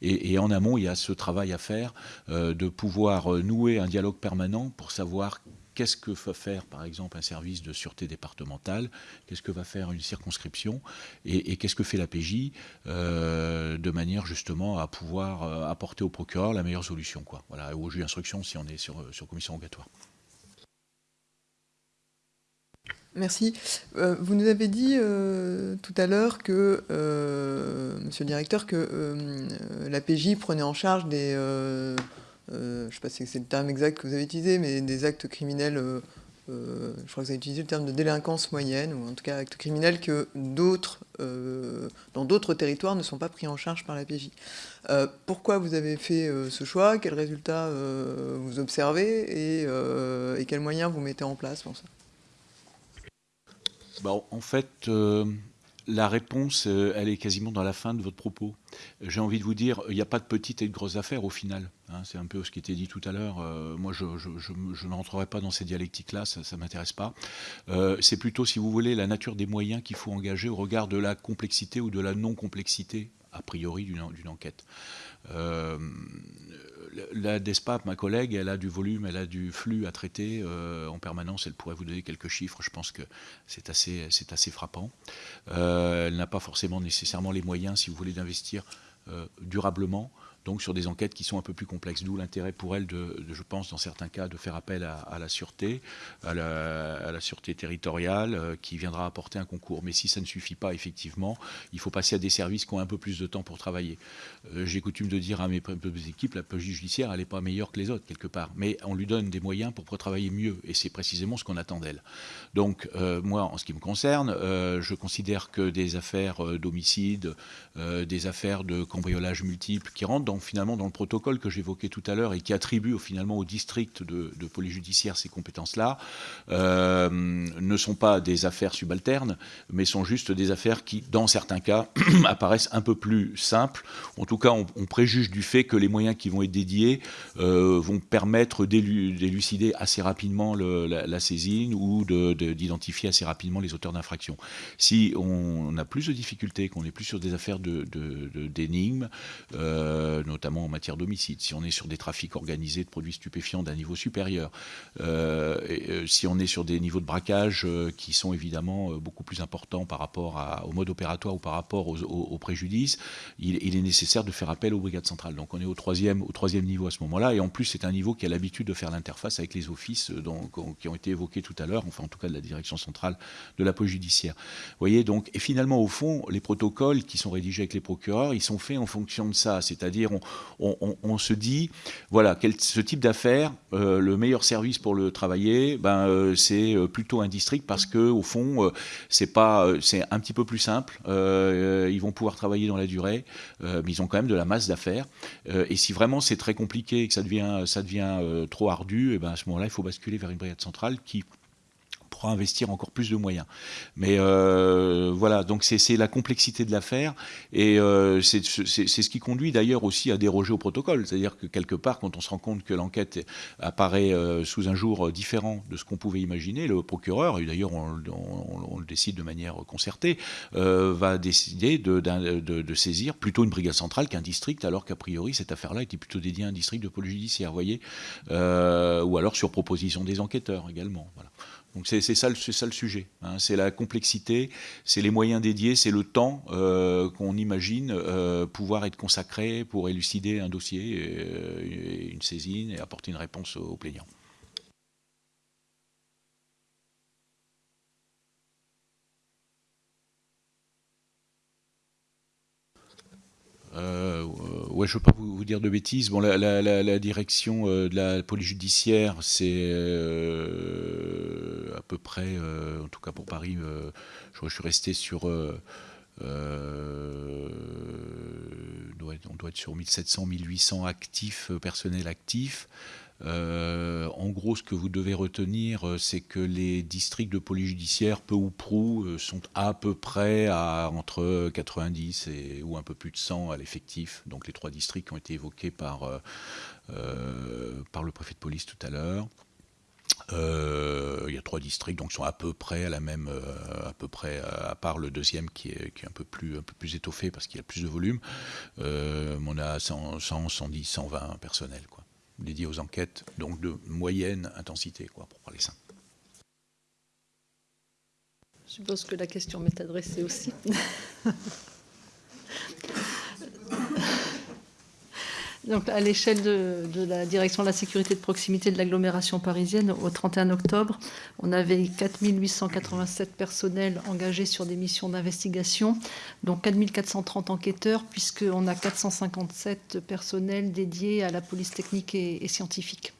Et, en amont, il y a ce travail à faire euh, de pouvoir euh, nouer un dialogue permanent pour savoir qu'est-ce que va faire, par exemple, un service de sûreté départementale, qu'est-ce que va faire une circonscription, et, qu'est-ce que fait la PJ, euh, de manière justement à pouvoir apporter au procureur la meilleure solution, quoi. Voilà, au juge d'instruction si on est sur, sur commission rogatoire. Merci. Euh, vous nous avez dit euh, tout à l'heure que, euh, monsieur le directeur, que la PJ prenait en charge des, je ne sais pas si c'est le terme exact que vous avez utilisé, mais des actes criminels, je crois que vous avez utilisé le terme de délinquance moyenne, ou en tout cas actes criminels que d'autres, dans d'autres territoires ne sont pas pris en charge par la PJ. pourquoi vous avez fait ce choix? Quels résultats vous observez? Et, et quels moyens vous mettez en place pour ça? Bah, en fait, euh, la réponse, euh, elle est quasiment dans la fin de votre propos. J'ai envie de vous dire, il n'y a pas de petites et de grosses affaires au final. Hein. c'est un peu ce qui était dit tout à l'heure. Euh, moi, je, je, n'entrerai pas dans ces dialectiques-là, ça ne m'intéresse pas. C'est plutôt, si vous voulez, la nature des moyens qu'il faut engager au regard de la complexité ou de la non-complexité, a priori, d'une enquête la DESPAP, ma collègue, elle a du volume, elle a du flux à traiter euh, en permanence. Elle pourrait vous donner quelques chiffres. Je pense que c'est assez, frappant. Euh, elle n'a pas forcément nécessairement les moyens, si vous voulez, d'investir euh, durablement donc sur des enquêtes qui sont un peu plus complexes. D'où l'intérêt pour elle, de, je pense, dans certains cas, de faire appel à, la sûreté, à la, sûreté territoriale, euh, qui viendra apporter un concours. Mais si ça ne suffit pas, effectivement, il faut passer à des services qui ont un peu plus de temps pour travailler. Euh, j'ai coutume de dire à mes, équipes, la police judiciaire, elle n'est pas meilleure que les autres, quelque part. Mais on lui donne des moyens pour pouvoir travailler mieux. Et c'est précisément ce qu'on attend d'elle. Donc, euh, moi, en ce qui me concerne, je considère que des affaires d'homicide, des affaires de cambriolage multiples qui rentrent dans finalement dans le protocole que j'évoquais tout à l'heure et qui attribue finalement au district de, police judiciaire ces compétences-là, euh, ne sont pas des affaires subalternes, mais sont juste des affaires qui, dans certains cas, apparaissent un peu plus simples. En tout cas, on, préjuge du fait que les moyens qui vont être dédiés euh, vont permettre d'élucider assez rapidement la, saisine ou d'identifier assez rapidement les auteurs d'infractions. Si on a plus de difficultés, qu'on est plus sur des affaires d'énigmes, de, euh, notamment en matière d'homicide, si on est sur des trafics organisés de produits stupéfiants d'un niveau supérieur, euh, euh, si on est sur des niveaux de braquage euh, qui sont évidemment beaucoup plus importants par rapport au mode opératoire ou par rapport au, préjudice, il, est nécessaire de faire appel aux brigades centrales. Donc on est au troisième, au troisième niveau à ce moment-là, et en plus c'est un niveau qui a l'habitude de faire l'interface avec les offices qui ont été évoqués tout à l'heure, enfin en tout cas de la direction centrale de la police judiciaire. Vous voyez donc, et finalement au fond, les protocoles qui sont rédigés avec les procureurs, ils sont faits en fonction de ça, c'est-à-dire on, se dit, voilà, ce type d'affaires, euh, le meilleur service pour le travailler, ben, euh, c'est euh, plutôt un district parce que au fond, c'est un petit peu plus simple. ils vont pouvoir travailler dans la durée, mais ils ont quand même de la masse d'affaires. et si vraiment c'est très compliqué et que ça devient, ça devient trop ardu, et ben à ce moment-là, il faut basculer vers une brigade centrale qui investir encore plus de moyens. Mais euh, voilà, donc c'est la complexité de l'affaire et euh, c'est ce qui conduit d'ailleurs aussi à déroger au protocole. C'est-à-dire que quelque part, quand on se rend compte que l'enquête apparaît euh, sous un jour différent de ce qu'on pouvait imaginer, le procureur, et d'ailleurs on, le décide de manière concertée, va décider de, saisir plutôt une brigade centrale qu'un district, alors qu'a priori cette affaire-là était plutôt dédiée à un district de police judiciaire, voyez, ou alors sur proposition des enquêteurs également. Voilà. Donc c'est ça, le sujet. Hein. C'est la complexité, c'est les moyens dédiés, c'est le temps euh, qu'on imagine euh, pouvoir être consacré pour élucider un dossier, euh, une saisine et apporter une réponse aux plaignants. Euh, ouais, je ne veux pas vous, dire de bêtises. Bon, la, direction euh, de la police judiciaire, c'est euh, à peu près, en tout cas pour Paris, je, suis resté sur. on doit être sur 1700, 1800 actifs, personnels actifs. Euh, en gros, ce que vous devez retenir, euh, c'est que les districts de police judiciaire, peu ou prou, euh, sont à peu près à entre 90 et, ou un peu plus de 100 à l'effectif. Donc les trois districts qui ont été évoqués par, par le préfet de police tout à l'heure. il y a trois districts, donc sont à peu près à la même, à peu près, à part le deuxième qui est, un peu plus, un peu plus étoffé parce qu'il a plus de volume. on a 100, 110, 120 personnels, quoi dédié aux enquêtes, donc de moyenne intensité, quoi, pour parler simple. Je suppose que la question m'est adressée aussi. Donc, à l'échelle de, la direction de la sécurité de proximité de l'agglomération parisienne, au 31 octobre, on avait 4887 personnels engagés sur des missions d'investigation, dont 4430 enquêteurs, puisqu'on a 457 personnels dédiés à la police technique et, scientifique.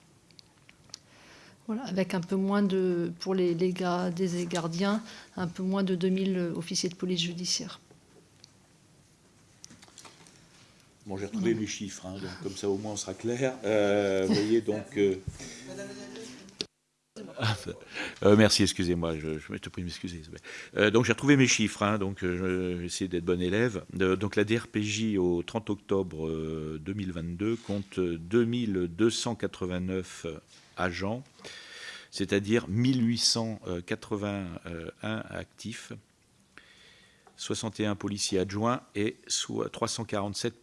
Voilà, avec un peu moins de, pour les, les des gardiens, un peu moins de 2000 officiers de police judiciaire. Bon, j'ai retrouvé mes chiffres, hein, donc comme ça au moins on sera clair. Euh, vous voyez donc. Euh, Euh, merci, excusez-moi, je, te prie de m'excuser. Donc j'ai retrouvé mes chiffres, hein, donc je vais essayer d'être bon élève. donc la DRPJ au 30 octobre 2022 compte 2289 agents, c'est-à-dire 1881 actifs, 61 policiers adjoints et 347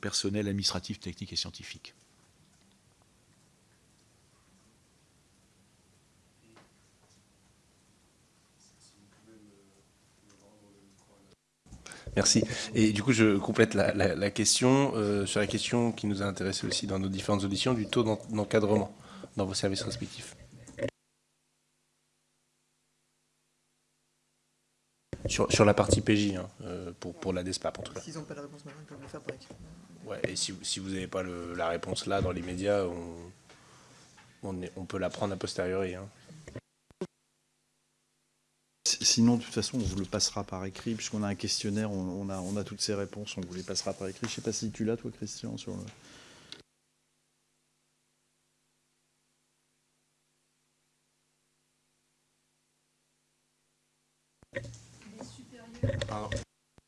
personnels administratifs, techniques et scientifiques. Merci. Et du coup, je complète la, question euh, sur la question qui nous a intéressé aussi dans nos différentes auditions du taux d'encadrement dans vos services respectifs. Sur, la partie PJ, hein, euh, pour, pour la DESPAP en tout cas. S'ils n'ont pas la réponse maintenant, ils peuvent le faire par écrit. Ouais, et si, si vous n'avez pas la réponse là, dans les médias, on, on, peut la prendre a posteriori. Hein. Sinon, de toute façon, on vous le passera par écrit, puisqu'on a un questionnaire, on, a, on a toutes ces réponses, on vous les passera par écrit. Je ne sais pas si tu l'as, toi, Christian, sur le...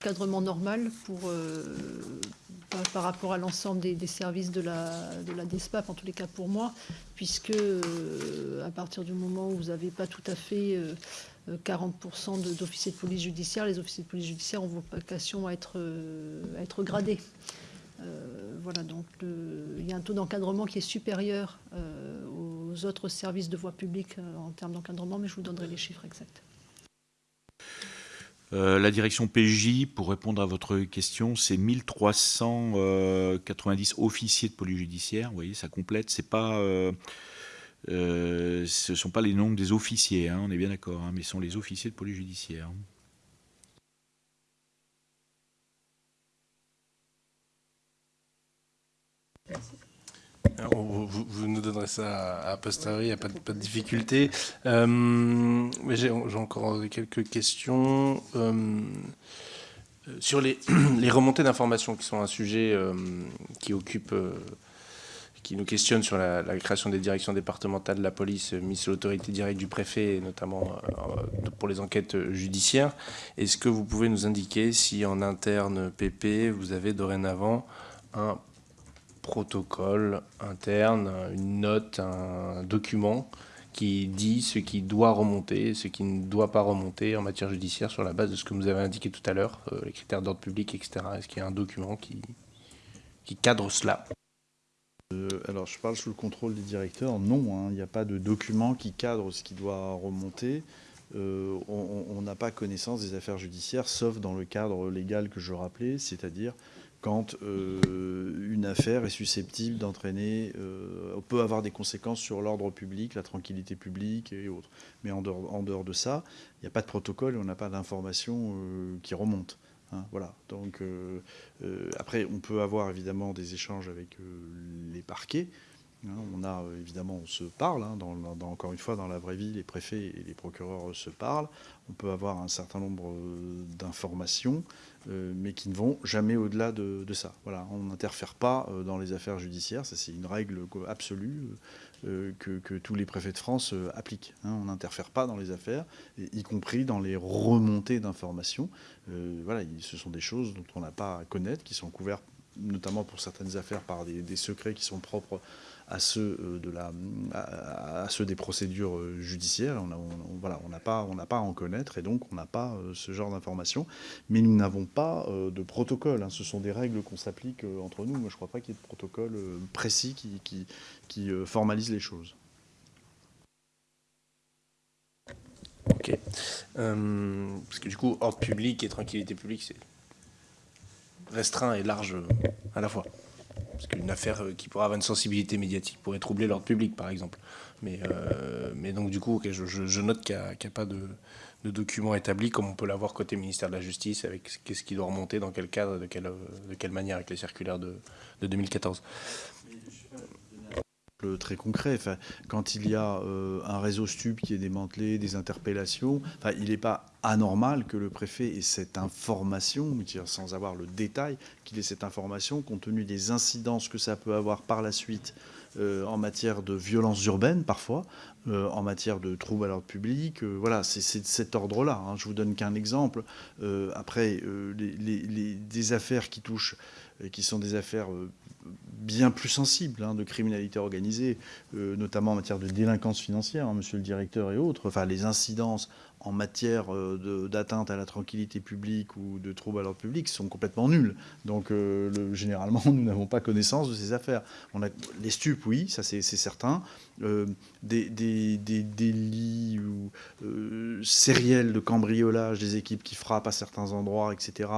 Encadrement normal pour, euh, par, rapport à l'ensemble des, services de la, de la DESPAP, en tous les cas pour moi, puisque euh, à partir du moment où vous n'avez pas tout à fait... Euh, 40% d'officiers de police judiciaire. Les officiers de police judiciaire ont vocation à être, euh, à être gradés. Euh, voilà, donc il y a un taux d'encadrement qui est supérieur euh, aux autres services de voie publique en termes d'encadrement, mais je vous donnerai les chiffres exacts. La direction PJ, pour répondre à votre question, c'est 1390 officiers de police judiciaire. Vous voyez, ça complète. Pas euh, ce ne sont pas les noms des officiers, hein, on est bien d'accord, hein, mais ce sont les officiers de police judiciaire. Vous, nous donnerez ça à posteriori, il n'y a pas de, difficulté. Euh, J'ai encore quelques questions. Euh, sur les, remontées d'informations, qui sont un sujet euh, qui occupe qui nous questionne sur la, création des directions départementales de la police mise sous l'autorité directe du préfet, notamment pour les enquêtes judiciaires. Est-ce que vous pouvez nous indiquer si en interne PP, vous avez dorénavant un protocole interne, une note, un document qui dit ce qui doit remonter, ce qui ne doit pas remonter en matière judiciaire sur la base de ce que vous avez indiqué tout à l'heure, euh, les critères d'ordre public, etc. Est-ce qu'il y a un document qui, cadre cela? Euh, alors, je parle sous le contrôle des directeurs. Non, hein, il n'y a pas de document qui cadre ce qui doit remonter. Euh, on n'a pas connaissance des affaires judiciaires, sauf dans le cadre légal que je rappelais, c'est-à-dire quand euh, une affaire est susceptible d'entraîner, peut avoir des conséquences sur l'ordre public, la tranquillité publique et autres. Mais en dehors, de ça, il n'y a pas de protocole et on n'a pas d'informations qui remontent. Hein, voilà. Donc euh, euh, après, on peut avoir évidemment des échanges avec euh, les parquets. On a évidemment, on se parle. Hein, encore une fois, dans la vraie vie, les préfets et les procureurs se parlent. On peut avoir un certain nombre d'informations, mais qui ne vont jamais au-delà de, ça. On n'interfère pas dans les affaires judiciaires. C'est une règle absolue. Euh, que, tous les préfets de France euh, appliquent. On n'interfère pas dans les affaires, y compris dans les remontées d'informations. Euh, voilà, ce sont des choses dont on n'a pas à connaître, qui sont couvertes notamment pour certaines affaires par des secrets qui sont propres à ceux, euh, à, ceux des procédures euh, judiciaires. On n'a on pas, à en connaître et donc on n'a pas euh, ce genre d'informations. Mais nous n'avons pas de protocole. Hein. Ce sont des règles qu'on s'applique entre nous. Moi, je ne crois pas qu'il y ait de protocole précis qui formalise les choses. Ok. parce que du coup, ordre public et tranquillité publique, c'est restreint et large à la fois. Parce qu'une affaire euh, qui pourrait avoir une sensibilité médiatique pourrait troubler l'ordre public, par exemple. Mais, euh, mais donc, du coup, je, note qu'il n'y a, pas de, document établi, comme on peut l'avoir côté ministère de la Justice, avec qu'est-ce qui doit remonter, dans quel cadre, de quelle, de quelle manière, avec les circulaires de 2014 très concret. Quand il y a euh, un réseau stup qui est démantelé, des interpellations, il n'est pas anormal que le préfet ait cette information, sans avoir le détail, qu'il ait cette information compte tenu des incidences que ça peut avoir par la suite euh, en matière de violences urbaines parfois, euh, en matière de troubles à l'ordre public. Voilà, c'est de cet ordre-là. Hein. Je vous donne qu'un exemple. après, les, des affaires qui touchent, qui sont des affaires bien plus sensibles hein, de criminalité organisée, notamment en matière de délinquance financière, hein, monsieur le directeur et autres, enfin les incidences en matière euh, d'atteinte à la tranquillité publique ou de troubles à l'ordre public sont complètement nuls. Donc euh, généralement, nous n'avons pas connaissance de ces affaires. Les stupes, oui, ça c'est certain. Euh, des, délits ou, sériels de cambriolage, des équipes qui frappent à certains endroits, etc.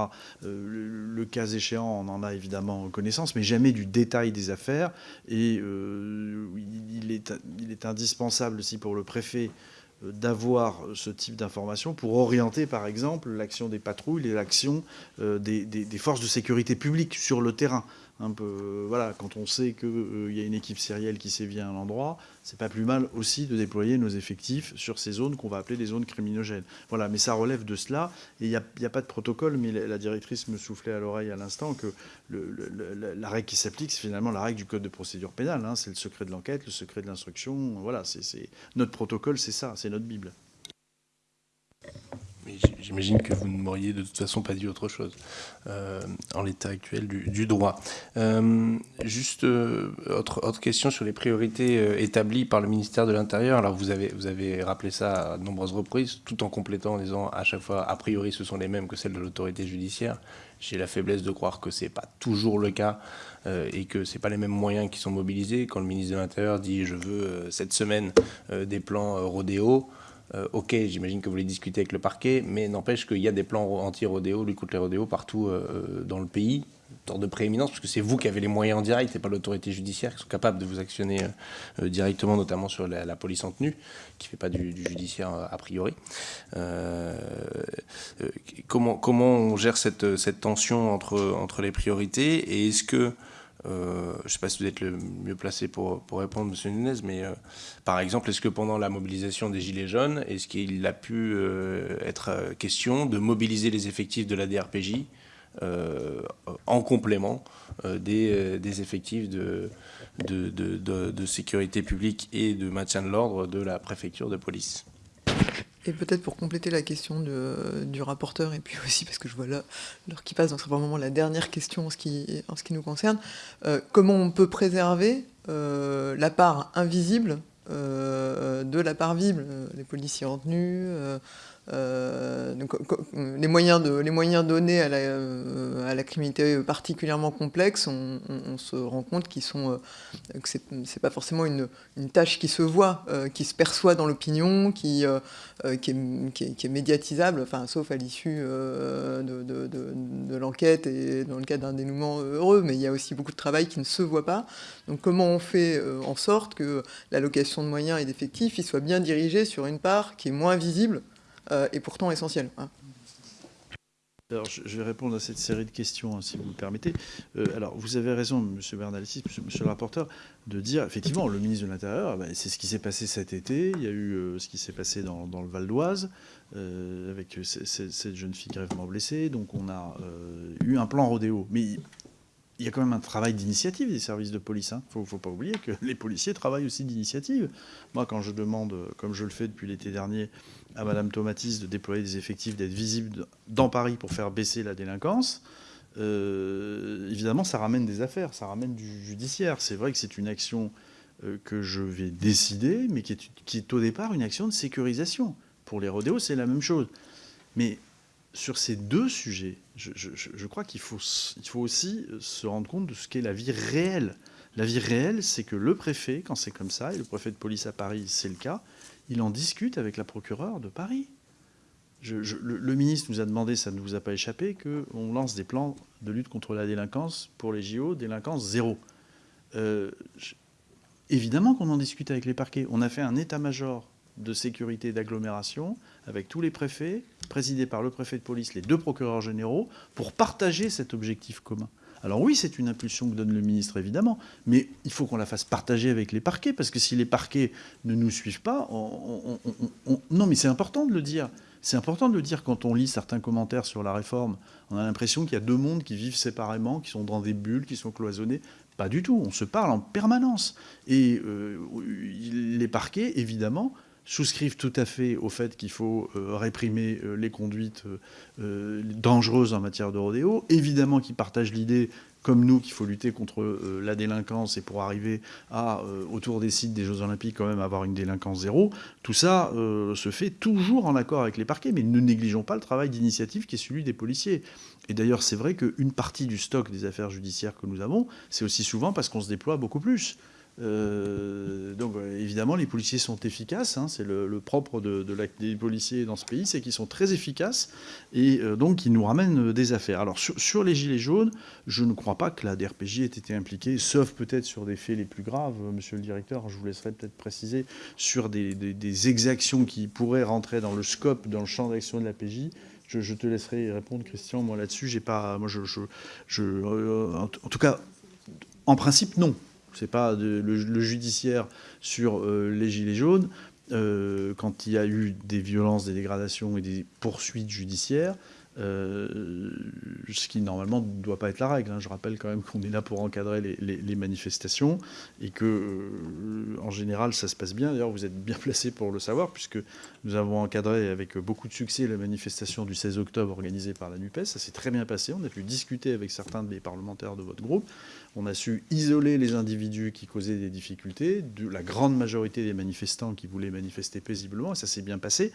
Le, cas échéant, on en a évidemment connaissance, mais jamais du détail des affaires. Et il, est, il est indispensable aussi pour le préfet d'avoir ce type d'information pour orienter, par exemple, l'action des patrouilles et l'action euh, des, forces de sécurité publique sur le terrain. Peu, voilà, quand on sait qu'il euh, y a une équipe sérielle qui sévit à un endroit, c'est pas plus mal aussi de déployer nos effectifs sur ces zones qu'on va appeler des zones criminogènes. Voilà, mais ça relève de cela. Et il n'y a, pas de protocole, mais la, directrice me soufflait à l'oreille à l'instant que la règle qui s'applique, c'est finalement la règle du code de procédure pénale. Hein. c'est le secret de l'enquête, le secret de l'instruction. Voilà, c'est notre protocole, c'est ça, c'est notre Bible. J'imagine que vous ne m'auriez de toute façon pas dit autre chose euh, en l'état actuel du, droit. Euh, juste euh, autre, question sur les priorités établies par le ministère de l'Intérieur. Alors vous avez, vous avez rappelé ça à de nombreuses reprises, tout en complétant en disant à chaque fois, a priori ce sont les mêmes que celles de l'autorité judiciaire. J'ai la faiblesse de croire que ce n'est pas toujours le cas et que ce pas les mêmes moyens qui sont mobilisés. Quand le ministre de l'Intérieur dit je veux cette semaine des plans rodéo, euh, ok, j'imagine que vous voulez discuter avec le parquet, mais n'empêche qu'il y a des plans anti-rodéo, lutte contre les rodéos partout euh, dans le pays, de prééminence, parce que c'est vous qui avez les moyens en direct et pas l'autorité judiciaire qui sont capables de vous actionner euh, directement, notamment sur la, police en tenue, qui fait pas du, judiciaire a priori. comment, comment on gère cette, cette tension entre, entre les priorités et est-ce que euh, je ne sais pas si vous êtes le mieux placé pour, pour répondre, Monsieur Nunez, mais euh, par exemple, est-ce que pendant la mobilisation des Gilets jaunes, est-ce qu'il a pu euh, être question de mobiliser les effectifs de la DRPJ en complément des, des, effectifs de, de, de, de sécurité publique et de maintien de l'ordre de la préfecture de police? Et peut-être pour compléter la question du rapporteur, et puis aussi parce que je vois là l'heure qui passe, donc c'est vraiment la dernière question en ce qui, en ce qui nous concerne, euh, comment on peut préserver euh, la part invisible euh, de la part visible, les policiers en tenue, euh, donc, les, moyens donnés à la, euh, criminalité particulièrement complexe, on, se rend compte qu'ils sont, euh, que c'est pas forcément une, tâche qui se voit, qui se perçoit dans l'opinion, qui, est, médiatisable, enfin, sauf à l'issue de, de, l'enquête et dans le cadre d'un dénouement heureux, mais il y a aussi beaucoup de travail qui ne se voit pas. Donc comment on fait en sorte que l'allocation de moyens et d'effectifs soit bien dirigée sur une part qui est moins visible euh, et pourtant essentiel. Hein. Alors, je vais répondre à cette série de questions, hein, si vous me permettez. Euh, alors, vous avez raison, M. Bernalicis, monsieur, le rapporteur, de dire, effectivement, le ministre de l'Intérieur, ben, c'est ce qui s'est passé cet été, il y a eu euh, ce qui s'est passé dans, le Val d'Oise, avec cette jeune fille gravement blessée, donc on a eu un plan rodéo. Mais il y a quand même un travail d'initiative des services de police. Il hein. ne faut, pas oublier que les policiers travaillent aussi d'initiative. Moi, quand je demande, comme je le fais depuis l'été dernier, à Madame Tomatis de déployer des effectifs, d'être visible dans Paris pour faire baisser la délinquance, euh, évidemment, ça ramène des affaires, ça ramène du judiciaire. C'est vrai que c'est une action euh, que je vais décider, mais qui est, au départ une action de sécurisation. Pour les rodéos, c'est la même chose. Mais sur ces deux sujets, je, crois qu'il faut, il faut aussi se rendre compte de ce qu'est la vie réelle. La vie réelle, c'est que le préfet, quand c'est comme ça, et le préfet de police à Paris, c'est le cas, il en discute avec la procureure de Paris. le, ministre nous a demandé, ça ne vous a pas échappé, qu'on lance des plans de lutte contre la délinquance pour les JO, délinquance zéro. Euh, évidemment qu'on en discute avec les parquets. On a fait un état-major de sécurité d'agglomération avec tous les préfets, présidé par le préfet de police, les deux procureurs généraux, pour partager cet objectif commun. Alors oui, c'est une impulsion que donne le ministre, évidemment, mais il faut qu'on la fasse partager avec les parquets, parce que si les parquets ne nous suivent pas, non, mais c'est important de le dire. C'est important de le dire quand on lit certains commentaires sur la réforme. On a l'impression qu'il y a deux mondes qui vivent séparément, qui sont dans des bulles, qui sont cloisonnés. Pas du tout, on se parle en permanence. Et euh, les parquets, évidemment, souscrivent tout à fait au fait qu'il faut euh, réprimer euh, les conduites dangereuses en matière de rodéo. Évidemment qu'ils partagent l'idée comme nous qu'il faut lutter contre euh, la délinquance et pour arriver à, euh, autour des sites des Jeux Olympiques, quand même avoir une délinquance zéro, tout ça euh, se fait toujours en accord avec les parquets, mais ne négligeons pas le travail d'initiative qui est celui des policiers. Et d'ailleurs, c'est vrai qu'une partie du stock des affaires judiciaires que nous avons, c'est aussi souvent parce qu'on se déploie beaucoup plus. Euh, donc évidemment, les policiers sont efficaces. Hein, c'est le, propre de, des policiers dans ce pays, c'est qu'ils sont très efficaces et euh, donc ils nous ramènent des affaires. Alors sur, les gilets jaunes, je ne crois pas que la DRPJ ait été impliquée, sauf peut-être sur des faits les plus graves. Monsieur le directeur, je vous laisserai peut-être préciser sur des, exactions qui pourraient rentrer dans le scope, dans le champ d'action de la PJ. Je, te laisserai répondre, Christian. Moi là-dessus, j'ai pas, moi je, je euh, en tout cas, en principe non. C'est pas le, judiciaire sur euh, les gilets jaunes. Euh, quand il y a eu des violences, des dégradations et des poursuites judiciaires, euh, ce qui normalement ne doit pas être la règle. Hein. Je rappelle quand même qu'on est là pour encadrer les, manifestations et que, en général, ça se passe bien. D'ailleurs, vous êtes bien placé pour le savoir, puisque nous avons encadré avec beaucoup de succès la manifestation du 16 octobre organisée par la NUPES. Ça s'est très bien passé. On a pu discuter avec certains des parlementaires de votre groupe. On a su isoler les individus qui causaient des difficultés, la grande majorité des manifestants qui voulaient manifester paisiblement, et ça s'est bien passé.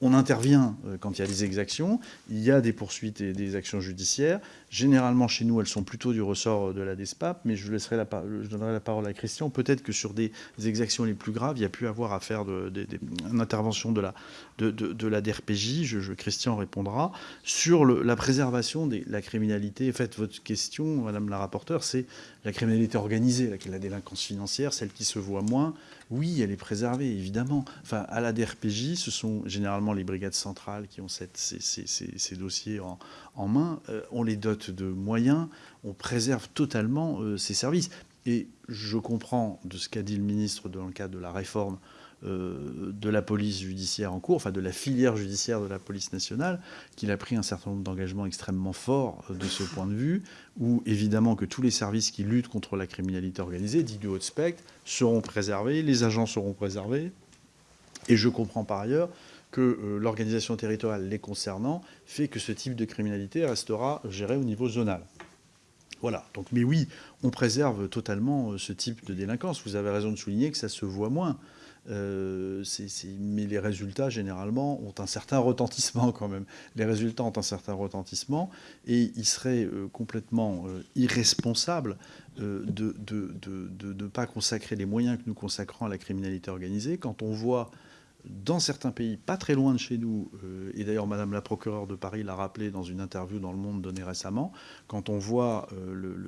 On intervient euh, quand il y a des exactions, il y a des poursuites et des actions judiciaires. Généralement, chez nous, elles sont plutôt du ressort de la DESPAP, mais je, laisserai la, je donnerai la parole à Christian. Peut-être que sur des exactions les plus graves, il y a pu avoir à une intervention de la, DRPJ. Christian répondra. Sur la préservation de la criminalité, en fait, votre question, Madame la rapporteure, c'est la criminalité organisée, la délinquance financière, celle qui se voit moins. Oui, elle est préservée, évidemment. Enfin, à la DRPJ, ce sont généralement les brigades centrales qui ont ces, dossiers en, main. Euh, on les dote de moyens, on préserve totalement euh, ces services. Et je comprends de ce qu'a dit le ministre dans le cadre de la réforme euh, de la police judiciaire en cours, enfin de la filière judiciaire de la police nationale, qu'il a pris un certain nombre d'engagements extrêmement forts euh, de ce point de vue, où évidemment que tous les services qui luttent contre la criminalité organisée, dits du haut spectre, seront préservés, les agents seront préservés, et je comprends par ailleurs que euh, l'organisation territoriale les concernant fait que ce type de criminalité restera géré au niveau zonal. Voilà. Donc, mais oui, on préserve totalement ce type de délinquance. Vous avez raison de souligner que ça se voit moins. Euh, mais les résultats, généralement, ont un certain retentissement quand même. Les résultats ont un certain retentissement et il serait euh, complètement euh, irresponsable de ne pas consacrer les moyens que nous consacrons à la criminalité organisée quand on voit dans certains pays, pas très loin de chez nous, euh, et d'ailleurs Madame la procureure de Paris l'a rappelé dans une interview dans Le Monde donnée récemment, quand on voit euh,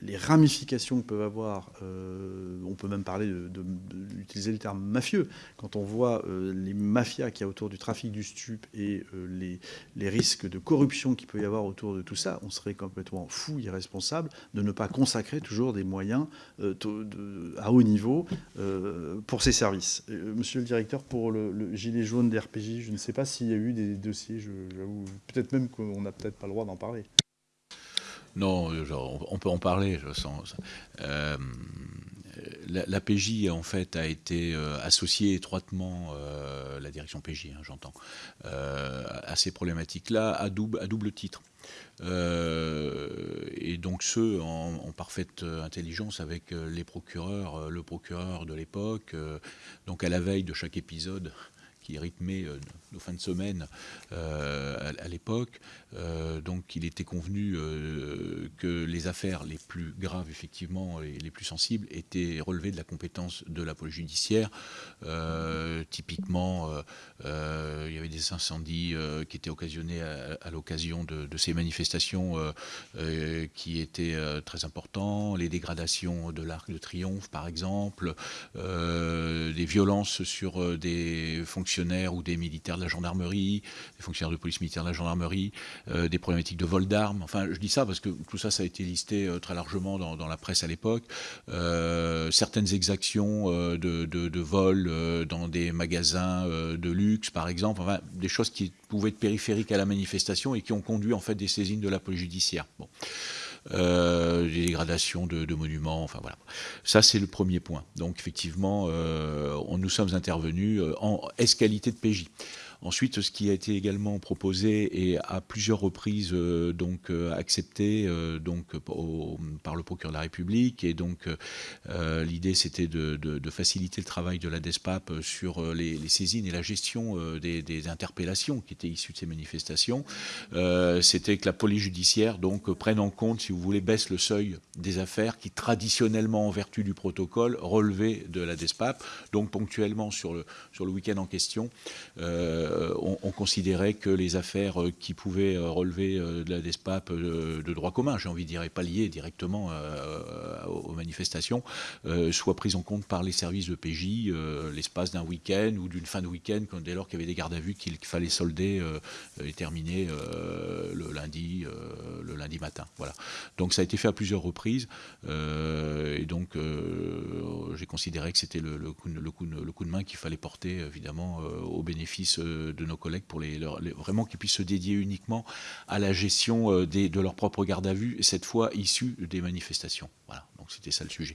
les ramifications que peuvent avoir, euh, on peut même parler d'utiliser le terme mafieux, quand on voit les mafias qu'il y a autour du trafic du stup et les, les, risques de corruption qu'il peut y avoir autour de tout ça, on serait complètement fou, irresponsable de ne pas consacrer toujours des moyens à haut niveau pour ces services. Euh, monsieur le directeur, pour le, gilet jaune des RPJ, je ne sais pas s'il y a eu des dossiers, peut-être même qu'on n'a peut-être pas le droit d'en parler. Non, on peut en parler, je sens. Euh, la, PJ en fait a été euh, associée étroitement, la direction PJ, hein, j'entends, à ces problématiques-là à double titre. Euh, et donc ceux en, parfaite intelligence avec euh, les procureurs, euh, le procureur de l'époque, donc à la veille de chaque épisode qui rythmait nos fins de semaine à, l'époque. donc il était convenu que les affaires les plus graves, effectivement, et les plus sensibles, étaient relevées de la compétence de la police judiciaire. typiquement, il y avait des incendies qui étaient occasionnés à, l'occasion de, ces manifestations qui étaient très importants, les dégradations de l'Arc de Triomphe, par exemple, des violences sur des fonctionnaires ou des militaires de gendarmerie, des fonctionnaires de police militaire de la gendarmerie, des problématiques de vol d'armes. Enfin, je dis ça parce que tout ça, ça a été listé très largement dans, la presse à l'époque. certaines exactions de, vol dans des magasins de luxe, par exemple, enfin, des choses qui pouvaient être périphériques à la manifestation et qui ont conduit en fait des saisines de la police judiciaire. Bon. Euh, des dégradations de, monuments, enfin voilà. Ça, c'est le premier point. Donc, effectivement, euh, nous sommes intervenus euh, en escalité de PJ. Ensuite, ce qui a été également proposé et à plusieurs reprises euh, donc euh, accepté euh, donc par le procureur de la République et donc l'idée c'était de, faciliter le travail de la DESPAP sur les, saisines et la gestion des, interpellations qui étaient issues de ces manifestations. c'était que la police judiciaire donc prenne en compte, si vous voulez, baisse le seuil des affaires qui traditionnellement en vertu du protocole relevaient de la DESPAP. Donc ponctuellement sur le sur le week-end en question. On, considérait que les affaires euh, qui pouvaient euh, relever de la DESPAP de droit commun, j'ai envie de dire, pas liées directement aux manifestations, soient prises en compte par les services de PJ l'espace d'un week-end ou d'une fin de week-end, dès lors qu'il y avait des gardes à vue qu'il fallait solder et terminer le lundi, le lundi matin. Voilà. Donc ça a été fait à plusieurs reprises, et donc j'ai considéré que c'était le, coup, de main qu'il fallait porter évidemment au bénéfice de nos collègues pour les, vraiment qu'ils puissent se dédier uniquement à la gestion euh, de leur propre garde à vue, cette fois issue des manifestations. Voilà, donc c'était ça le sujet.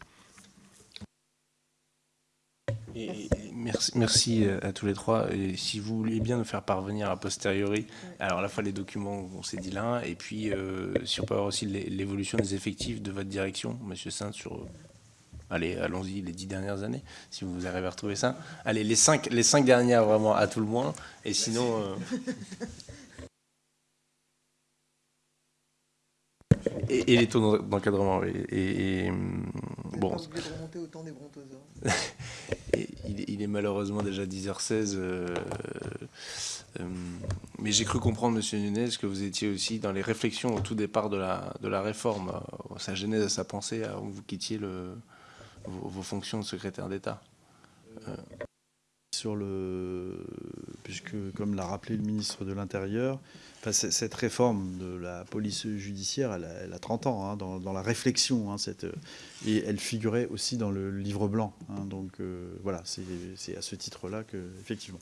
merci, merci euh, à tous les trois. Et si vous voulez bien nous faire parvenir a posteriori, alors à la fois les documents, on s'est dit là, et puis euh, si on peut avoir aussi l'évolution des effectifs de votre direction, Monsieur Saint, sur allez, allons-y, les dix dernières années, si vous arrivez à retrouver ça. Allez, les cinq, les cinq dernières vraiment à tout le moins, et sinon... Euh, et, les taux d'encadrement. Et, bon. il, est malheureusement déjà 10h16. Euh, euh, mais j'ai cru comprendre, Monsieur Nunez, que vous étiez aussi dans les réflexions au tout départ de la, de la réforme, sa genèse, sa pensée, avant que vous quittiez le, vos, fonctions de secrétaire d'État euh. sur le, puisque comme l'a rappelé le ministre de l'Intérieur, cette réforme de la police judiciaire, elle a, 30 ans hein, dans, la réflexion, hein, cette, et elle figurait aussi dans le livre blanc. Hein, donc euh, voilà, c'est à ce titre-là que, effectivement.